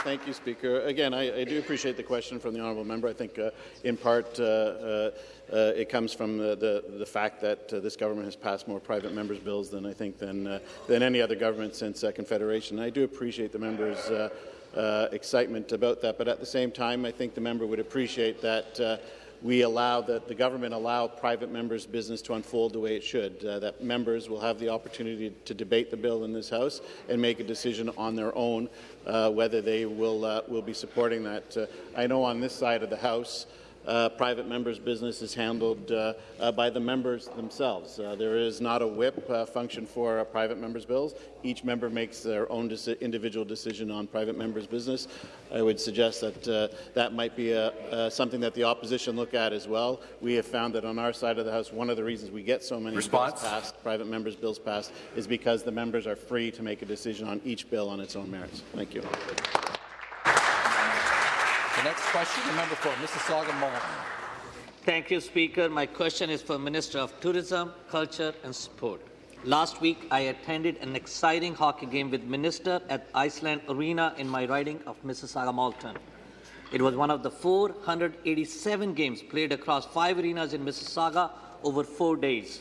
S25: Thank you, Speaker. Again, I, I, do appreciate the question from the honourable member. I think, uh, in part, uh, uh, uh it comes from the, the, the fact that uh, this government has passed more private members' bills than I think than uh, than any other government since Confederation. I do appreciate the members' uh, excitement about that. But at the same time, I think the member would appreciate that uh, we allow that the government allow private members' business to unfold the way it should. Uh, that members will have the opportunity to debate the bill in this House and make a decision on their own uh, whether they will uh, will be supporting that. Uh, I know on this side of the House uh, private members' business is handled uh, uh, by the members themselves. Uh, there is not a whip uh, function for uh, private members' bills. Each member makes their own deci individual decision on private members' business. I would suggest that that might be a, something that the opposition look at as well. We have found that on our side of the House, one of the reasons we get so many
S1: Response?
S25: bills passed, private members' bills passed, is because the members are free to make a decision on each bill on its own merits. Thank you.
S1: The next question, the member for Mississauga Malton.
S27: Thank you, Speaker. My question is for Minister of Tourism, Culture and Sport. Last week, I attended an exciting hockey game with Minister at Iceland Arena in my riding of Mississauga Malton. It was one of the 487 games played across five arenas in Mississauga over four days.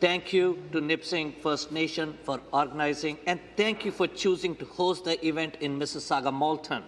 S27: Thank you to Nipissing First Nation for organizing, and thank you for choosing to host the event in Mississauga Malton.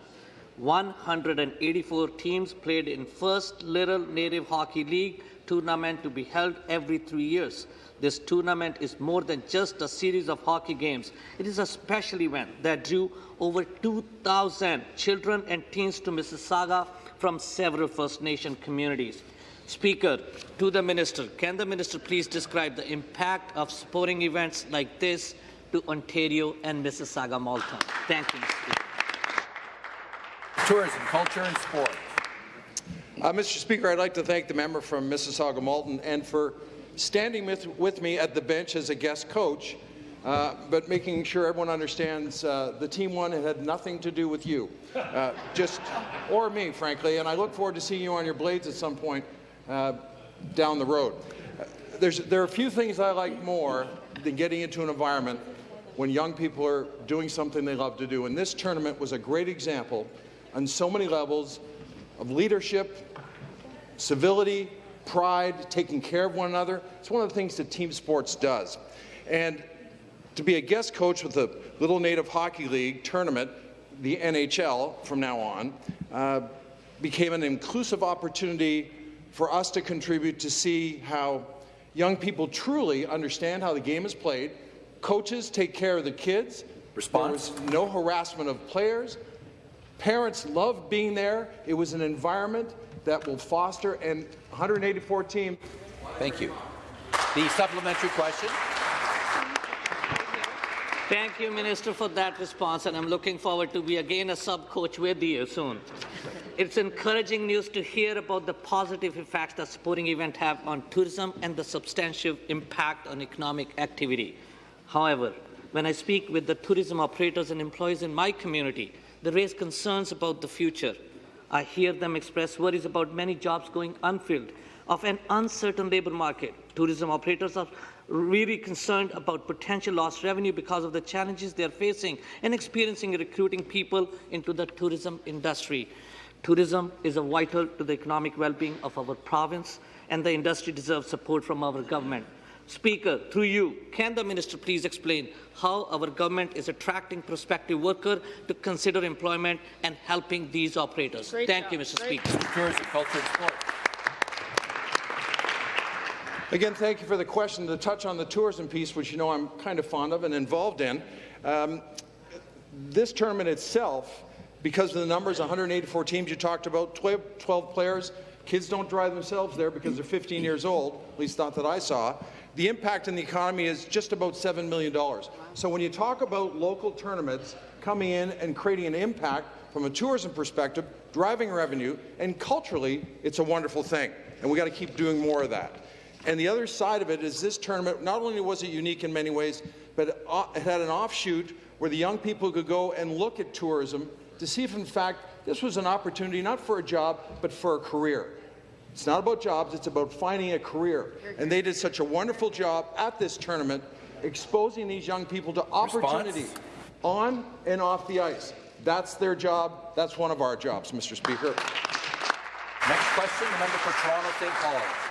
S27: 184 teams played in First Little Native Hockey League tournament to be held every three years. This tournament is more than just a series of hockey games. It is a special event that drew over 2,000 children and teens to Mississauga from several First Nation communities. Speaker, to the Minister, can the Minister please describe the impact of supporting events like this to Ontario and Mississauga Malton? Thank you, Mr. Speaker.
S1: Tourism, culture and sport.
S28: Uh, Mr. Speaker, I'd like to thank the member from Mississauga Malton and for standing with, with me at the bench as a guest coach, uh, but making sure everyone understands uh, the team. It had nothing to do with you, uh, just or me, frankly. And I look forward to seeing you on your blades at some point uh, down the road. There's, there are a few things I like more than getting into an environment when young people are doing something they love to do. And this tournament was a great example on so many levels of leadership, civility, pride, taking care of one another. It's one of the things that team sports does. And to be a guest coach with the Little Native Hockey League tournament, the NHL from now on, uh, became an inclusive opportunity for us to contribute to see how young people truly understand how the game is played. Coaches take care of the kids.
S1: Response.
S28: There was no harassment of players. Parents loved being there. It was an environment that will foster and 184 team.
S1: Thank you. The supplementary question.
S27: Thank you, Minister, for that response, and I'm looking forward to be again a sub-coach with you soon. It's encouraging news to hear about the positive effects that sporting events have on tourism and the substantial impact on economic activity. However, when I speak with the tourism operators and employees in my community, they raise concerns about the future. I hear them express worries about many jobs going unfilled, of an uncertain labour market. Tourism operators are really concerned about potential lost revenue because of the challenges they are facing and experiencing recruiting people into the tourism industry. Tourism is vital to the economic well-being of our province, and the industry deserves support from our government. Speaker, through you, can the minister please explain how our government is attracting prospective workers to consider employment and helping these operators?
S1: Great
S27: Thank
S1: job.
S27: you, Mr.
S1: Great.
S27: Speaker.
S1: Tourism, culture and sport.
S28: Again, thank you for the question. To touch on the tourism piece, which you know I'm kind of fond of and involved in, um, this tournament itself, because of the numbers, 184 teams you talked about, 12, 12 players, kids don't drive themselves there because they're 15 years old, at least not that I saw. The impact in the economy is just about $7 million. So when you talk about local tournaments coming in and creating an impact from a tourism perspective, driving revenue, and culturally, it's a wonderful thing. And we got to keep doing more of that. And the other side of it is this tournament, not only was it unique in many ways, but it had an offshoot where the young people could go and look at tourism to see if, in fact, this was an opportunity not for a job, but for a career. It's not about jobs, it's about finding a career. And they did such a wonderful job at this tournament, exposing these young people to opportunity
S1: Response?
S28: on and off the ice. That's their job. That's one of our jobs, Mr. Speaker.
S1: Next question, the member for Toronto St. Paul.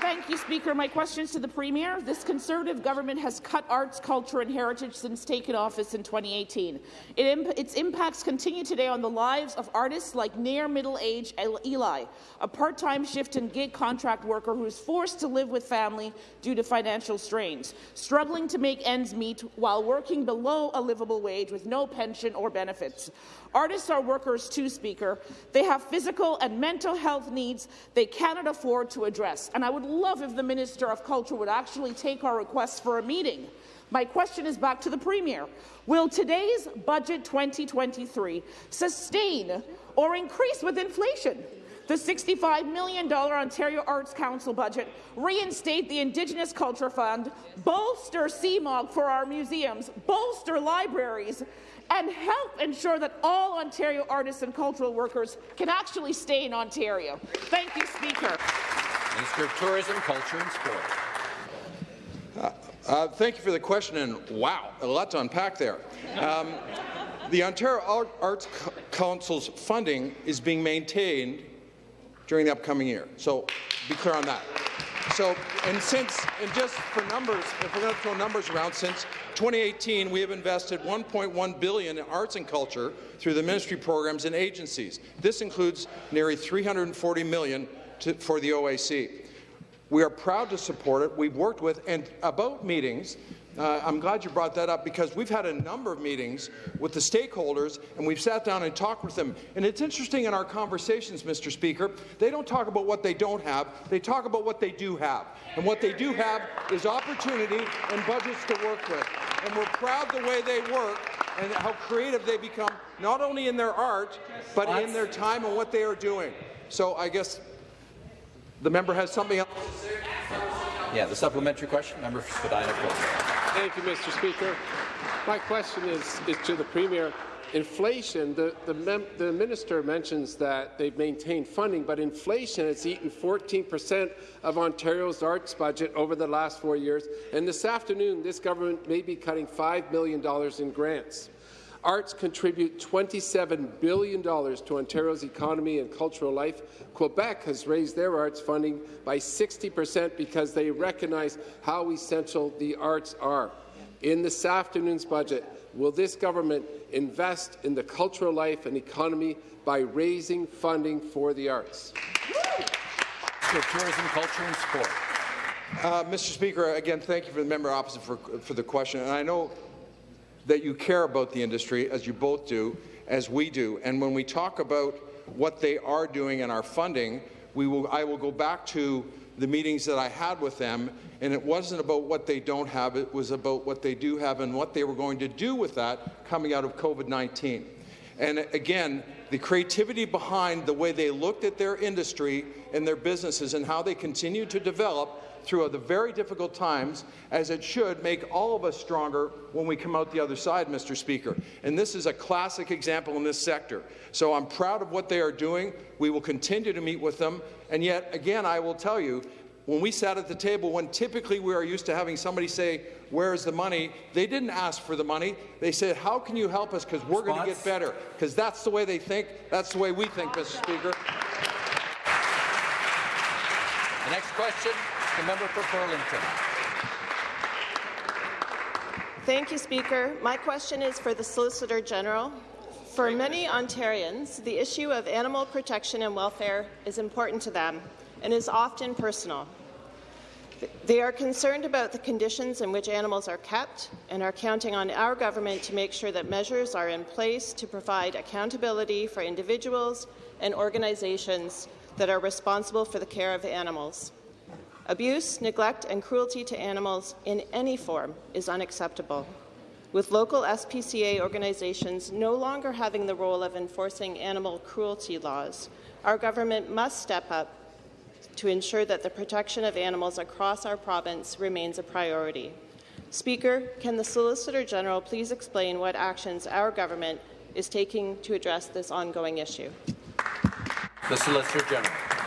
S29: Thank you, Speaker. My question is to the Premier. This Conservative government has cut arts, culture and heritage since taking office in 2018. It imp its impacts continue today on the lives of artists like near middle-aged Eli, a part-time shift and gig contract worker who is forced to live with family due to financial strains, struggling to make ends meet while working below a livable wage with no pension or benefits. Artists are workers too, Speaker. They have physical and mental health needs they cannot afford to address. And I would love if the Minister of Culture would actually take our request for a meeting. My question is back to the Premier. Will today's Budget 2023 sustain or increase with inflation the $65 million Ontario Arts Council budget, reinstate the Indigenous Culture Fund, bolster CMOG for our museums, bolster libraries, and help ensure that all Ontario artists and cultural workers can actually stay in Ontario. Thank you, Speaker.
S1: Minister of Tourism, Culture and Sport.
S28: Uh, uh, thank you for the question, and wow, a lot to unpack there. Um, the Ontario Arts Council's funding is being maintained during the upcoming year, so be clear on that. So, and since, and just for numbers, if we're going to throw numbers around, since 2018, we have invested 1.1 billion in arts and culture through the ministry programs and agencies. This includes nearly 340 million to, for the OAC. We are proud to support it. We've worked with, and about meetings, uh, I'm glad you brought that up because we've had a number of meetings with the stakeholders and we've sat down and talked with them. And it's interesting in our conversations, Mr. Speaker, they don't talk about what they don't have, they talk about what they do have. And what they do have is opportunity and budgets to work with. And we're proud the way they work and how creative they become, not only in their art, but in their time and what they are doing. So I guess the member has something else to say.
S1: Yeah, the supplementary question, member for Spadina.
S30: Thank you, Mr. Speaker. My question is, is to the Premier. Inflation, the, the, the, minister mentions that they've maintained funding, but inflation has eaten 14 percent of Ontario's arts budget over the last four years, and this afternoon this government may be cutting $5 million in grants. Arts contribute $27 billion to Ontario's economy and cultural life. Quebec has raised their arts funding by 60 percent because they recognize how essential the arts are. In this afternoon's budget, will this government invest in the cultural life and economy by raising funding for the arts?
S1: tourism, culture and sport.
S28: Uh, Mr. Speaker, again, thank you for the member opposite for, for the question. And I know that you care about the industry, as you both do, as we do. And when we talk about what they are doing and our funding, we will, I will go back to the meetings that I had with them, and it wasn't about what they don't have, it was about what they do have and what they were going to do with that coming out of COVID-19. And again, the creativity behind the way they looked at their industry and their businesses and how they continue to develop through the very difficult times, as it should make all of us stronger when we come out the other side, Mr. Speaker. And this is a classic example in this sector. So I'm proud of what they are doing. We will continue to meet with them. And yet, again, I will tell you, when we sat at the table, when typically we are used to having somebody say, where's the money, they didn't ask for the money. They said, how can you help us because we're going to get better? Because that's the way they think. That's the way we think, Mr. Speaker.
S1: The next question, the member for Burlington.
S31: Thank you, Speaker. My question is for the Solicitor General. For many Ontarians, the issue of animal protection and welfare is important to them and is often personal. They are concerned about the conditions in which animals are kept and are counting on our government to make sure that measures are in place to provide accountability for individuals and organizations that are responsible for the care of animals. Abuse, neglect and cruelty to animals in any form is unacceptable. With local SPCA organizations no longer having the role of enforcing animal cruelty laws, our government must step up to ensure that the protection of animals across our province remains a priority. Speaker, can the Solicitor General please explain what actions our government is taking to address this ongoing issue?
S1: The Solicitor General.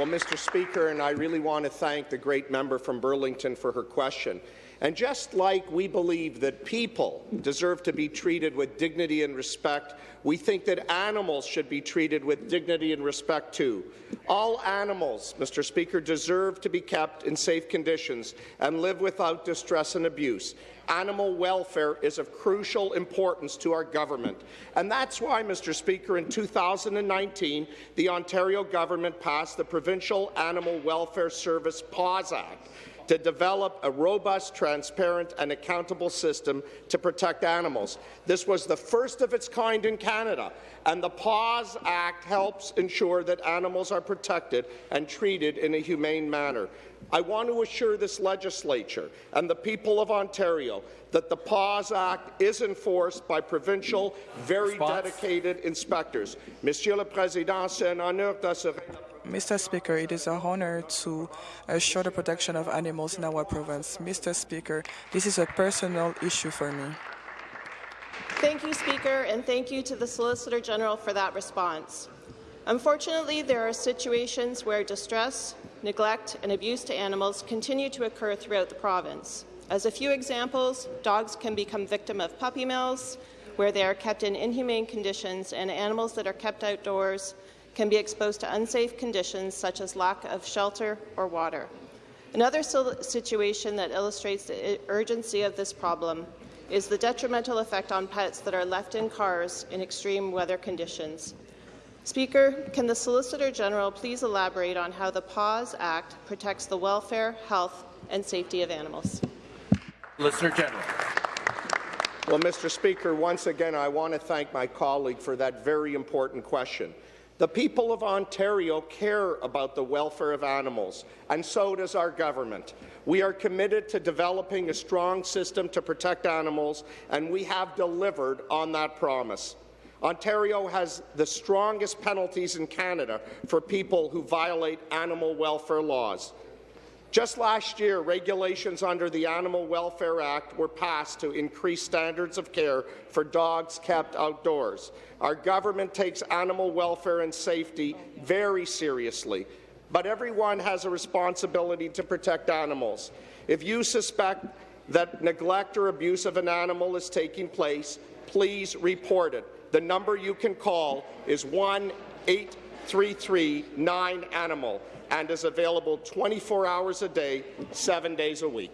S32: Well, Mr. Speaker, and I really want to thank the great member from Burlington for her question. And just like we believe that people deserve to be treated with dignity and respect, we think that animals should be treated with dignity and respect too. All animals, Mr. Speaker, deserve to be kept in safe conditions and live without distress and abuse. Animal welfare is of crucial importance to our government. And that's why, Mr. Speaker, in 2019, the Ontario government passed the Provincial Animal Welfare Service PAWS Act to develop a robust, transparent and accountable system to protect animals. This was the first of its kind in Canada, and the PAWS Act helps ensure that animals are protected and treated in a humane manner. I want to assure this legislature and the people of Ontario that the PAWS Act is enforced by provincial, very
S17: Response?
S32: dedicated inspectors. Monsieur le Président, c'est un honneur d'assurer
S17: Mr. Speaker, it is an honor to assure the protection of animals in our province. Mr. Speaker, this is a personal issue for me.
S31: Thank you, Speaker, and thank you to the Solicitor General for that response. Unfortunately, there are situations where distress, neglect and abuse to animals continue to occur throughout the province. As a few examples, dogs can become victim of puppy mills, where they are kept in inhumane conditions, and animals that are kept outdoors can be exposed to unsafe conditions such as lack of shelter or water. Another situation that illustrates the urgency of this problem is the detrimental effect on pets that are left in cars in extreme weather conditions. Speaker, can the Solicitor General please elaborate on how the PAWS Act protects the welfare, health and safety of animals?
S1: Listener General.
S32: Well, Mr. Speaker, once again, I want to thank my colleague for that very important question. The people of Ontario care about the welfare of animals, and so does our government. We are committed to developing a strong system to protect animals, and we have delivered on that promise. Ontario has the strongest penalties in Canada for people who violate animal welfare laws. Just last year, regulations under the Animal Welfare Act were passed to increase standards of care for dogs kept outdoors. Our government takes animal welfare and safety very seriously, but everyone has a responsibility to protect animals. If you suspect that neglect or abuse of an animal is taking place, please report it. The number you can call is 1 833 9-ANIMAL and is available 24 hours a day, seven days a week.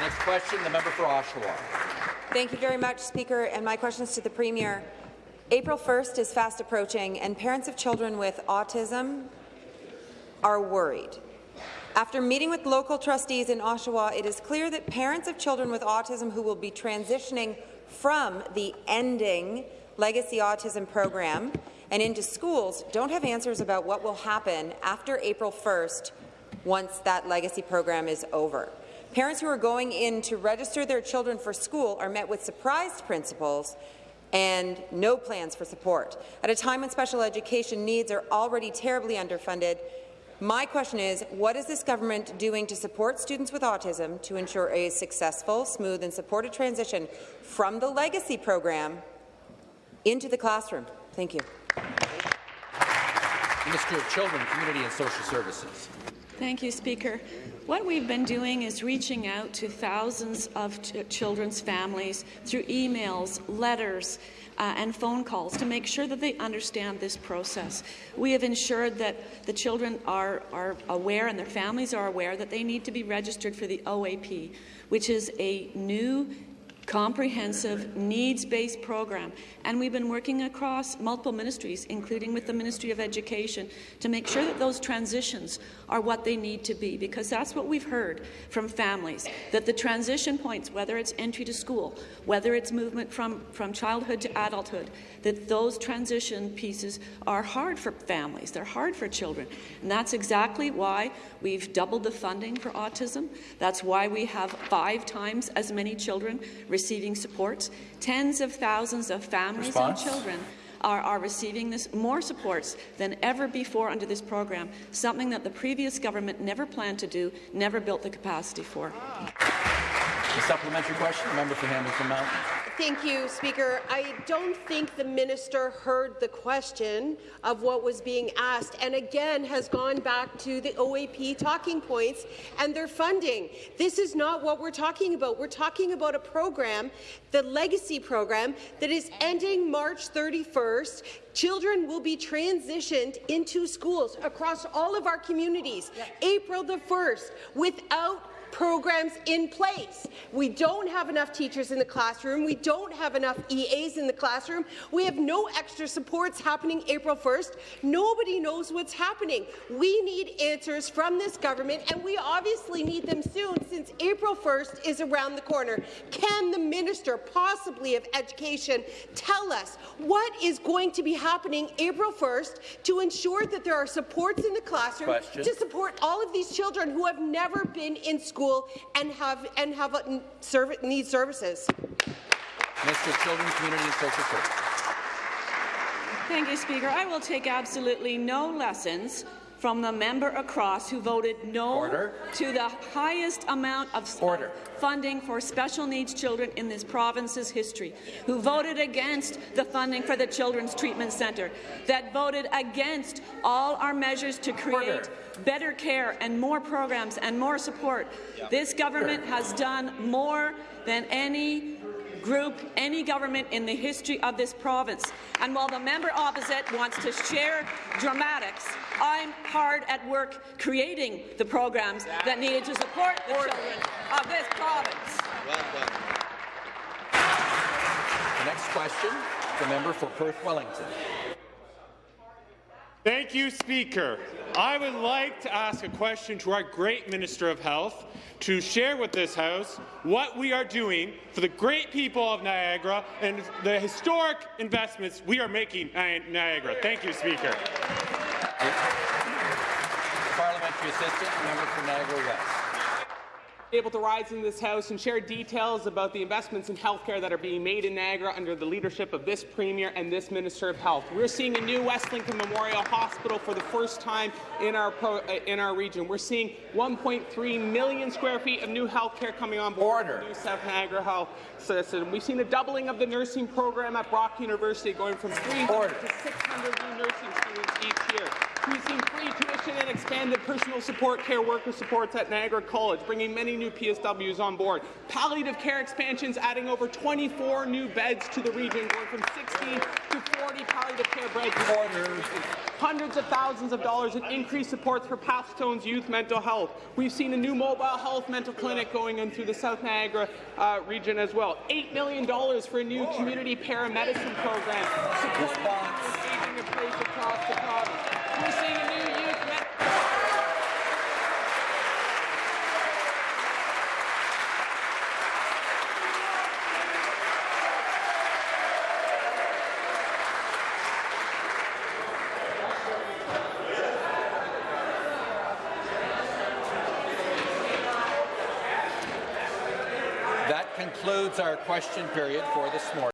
S1: Next question, the member for Oshawa.
S33: Thank you very much, Speaker, and my question is to the Premier. April 1st is fast approaching, and parents of children with autism are worried. After meeting with local trustees in Oshawa, it is clear that parents of children with autism who will be transitioning from the ending legacy autism program and into schools don't have answers about what will happen after April 1st once that legacy program is over. Parents who are going in to register their children for school are met with surprised principals and no plans for support. At a time when special education needs are already terribly underfunded, my question is, what is this government doing to support students with autism to ensure a successful, smooth and supported transition from the legacy program into the classroom? Thank you.
S1: Minister of Children, Community and Social Services.
S34: Thank you, Speaker. What we've been doing is reaching out to thousands of ch children's families through emails, letters, uh, and phone calls to make sure that they understand this process. We have ensured that the children are, are aware and their families are aware that they need to be registered for the OAP, which is a new comprehensive, needs-based program. And we've been working across multiple ministries, including with the Ministry of Education, to make sure that those transitions are what they need to be, because that's what we've heard from families, that the transition points, whether it's entry to school, whether it's movement from, from childhood to adulthood, that those transition pieces are hard for families, they're hard for children. And that's exactly why we've doubled the funding for autism. That's why we have five times as many children receiving supports. Tens of thousands of families
S1: Response?
S34: and children are, are, receiving this more supports than ever before under this program, something that the previous government never planned to do, never built the capacity for.
S1: The supplementary question, member for Hamilton Mountain.
S35: Thank you, Speaker. I don't think the minister heard the question of what was being asked and again has gone back to the OAP talking points and their funding. This is not what we're talking about. We're talking about a program, the Legacy program, that is ending March 31st. Children will be transitioned into schools across all of our communities April the 1st without programs in place. We don't have enough teachers in the classroom. We don't have enough EAs in the classroom. We have no extra supports happening April 1st. Nobody knows what's happening. We need answers from this government, and we obviously need them soon since April 1st is around the corner. Can the minister, possibly of education, tell us what is going to be happening April 1st to ensure that there are supports in the classroom
S1: Question.
S35: to support all of these children who have never been in school and have and have uh, serv need services?
S1: Mr. Children, Community and Social Services.
S34: Thank you, Speaker. I will take absolutely no lessons from the member across who voted no
S1: Order.
S34: to the highest amount of
S1: Order.
S34: funding for special needs children in this province's history, who voted against the funding for the Children's Treatment Centre, that voted against all our measures to create
S1: Order.
S34: better care and more programs and more support. This government has done more than any group, any government in the history of this province. And while the member opposite wants to share dramatics, I'm hard at work creating the programs that needed to support the children of this province.
S1: The next question, the member for Perth Wellington.
S36: Thank you, Speaker. I would like to ask a question to our great Minister of Health to share with this House what we are doing for the great people of Niagara and the historic investments we are making in Niagara. Thank you, Speaker.
S1: Parliamentary Assistant, member for Niagara West.
S37: Able to rise in this House and share details about the investments in healthcare that are being made in Niagara under the leadership of this Premier and this Minister of Health. We're seeing a new West Lincoln Memorial Hospital for the first time in our, pro, uh, in our region. We're seeing 1.3 million square feet of new healthcare coming on board Order. new South Niagara Health System. We've seen a doubling of the nursing program at Brock University, going from 300
S1: Order.
S37: to 600 new nursing students each year. We've seen free tuition and expanded personal support care worker supports at Niagara College, bringing many new PSWs on board. Palliative care expansions, adding over 24 new beds to the region, going from 16 to 40 palliative care beds. Hundreds of thousands of dollars in increased supports for Pathstone's youth mental health. We've seen a new mobile health mental clinic going in through the South Niagara uh, region as well. $8 million for a new community paramedicine program, supporting across the province. We're seeing a new youth med-
S1: That concludes our question period for this morning.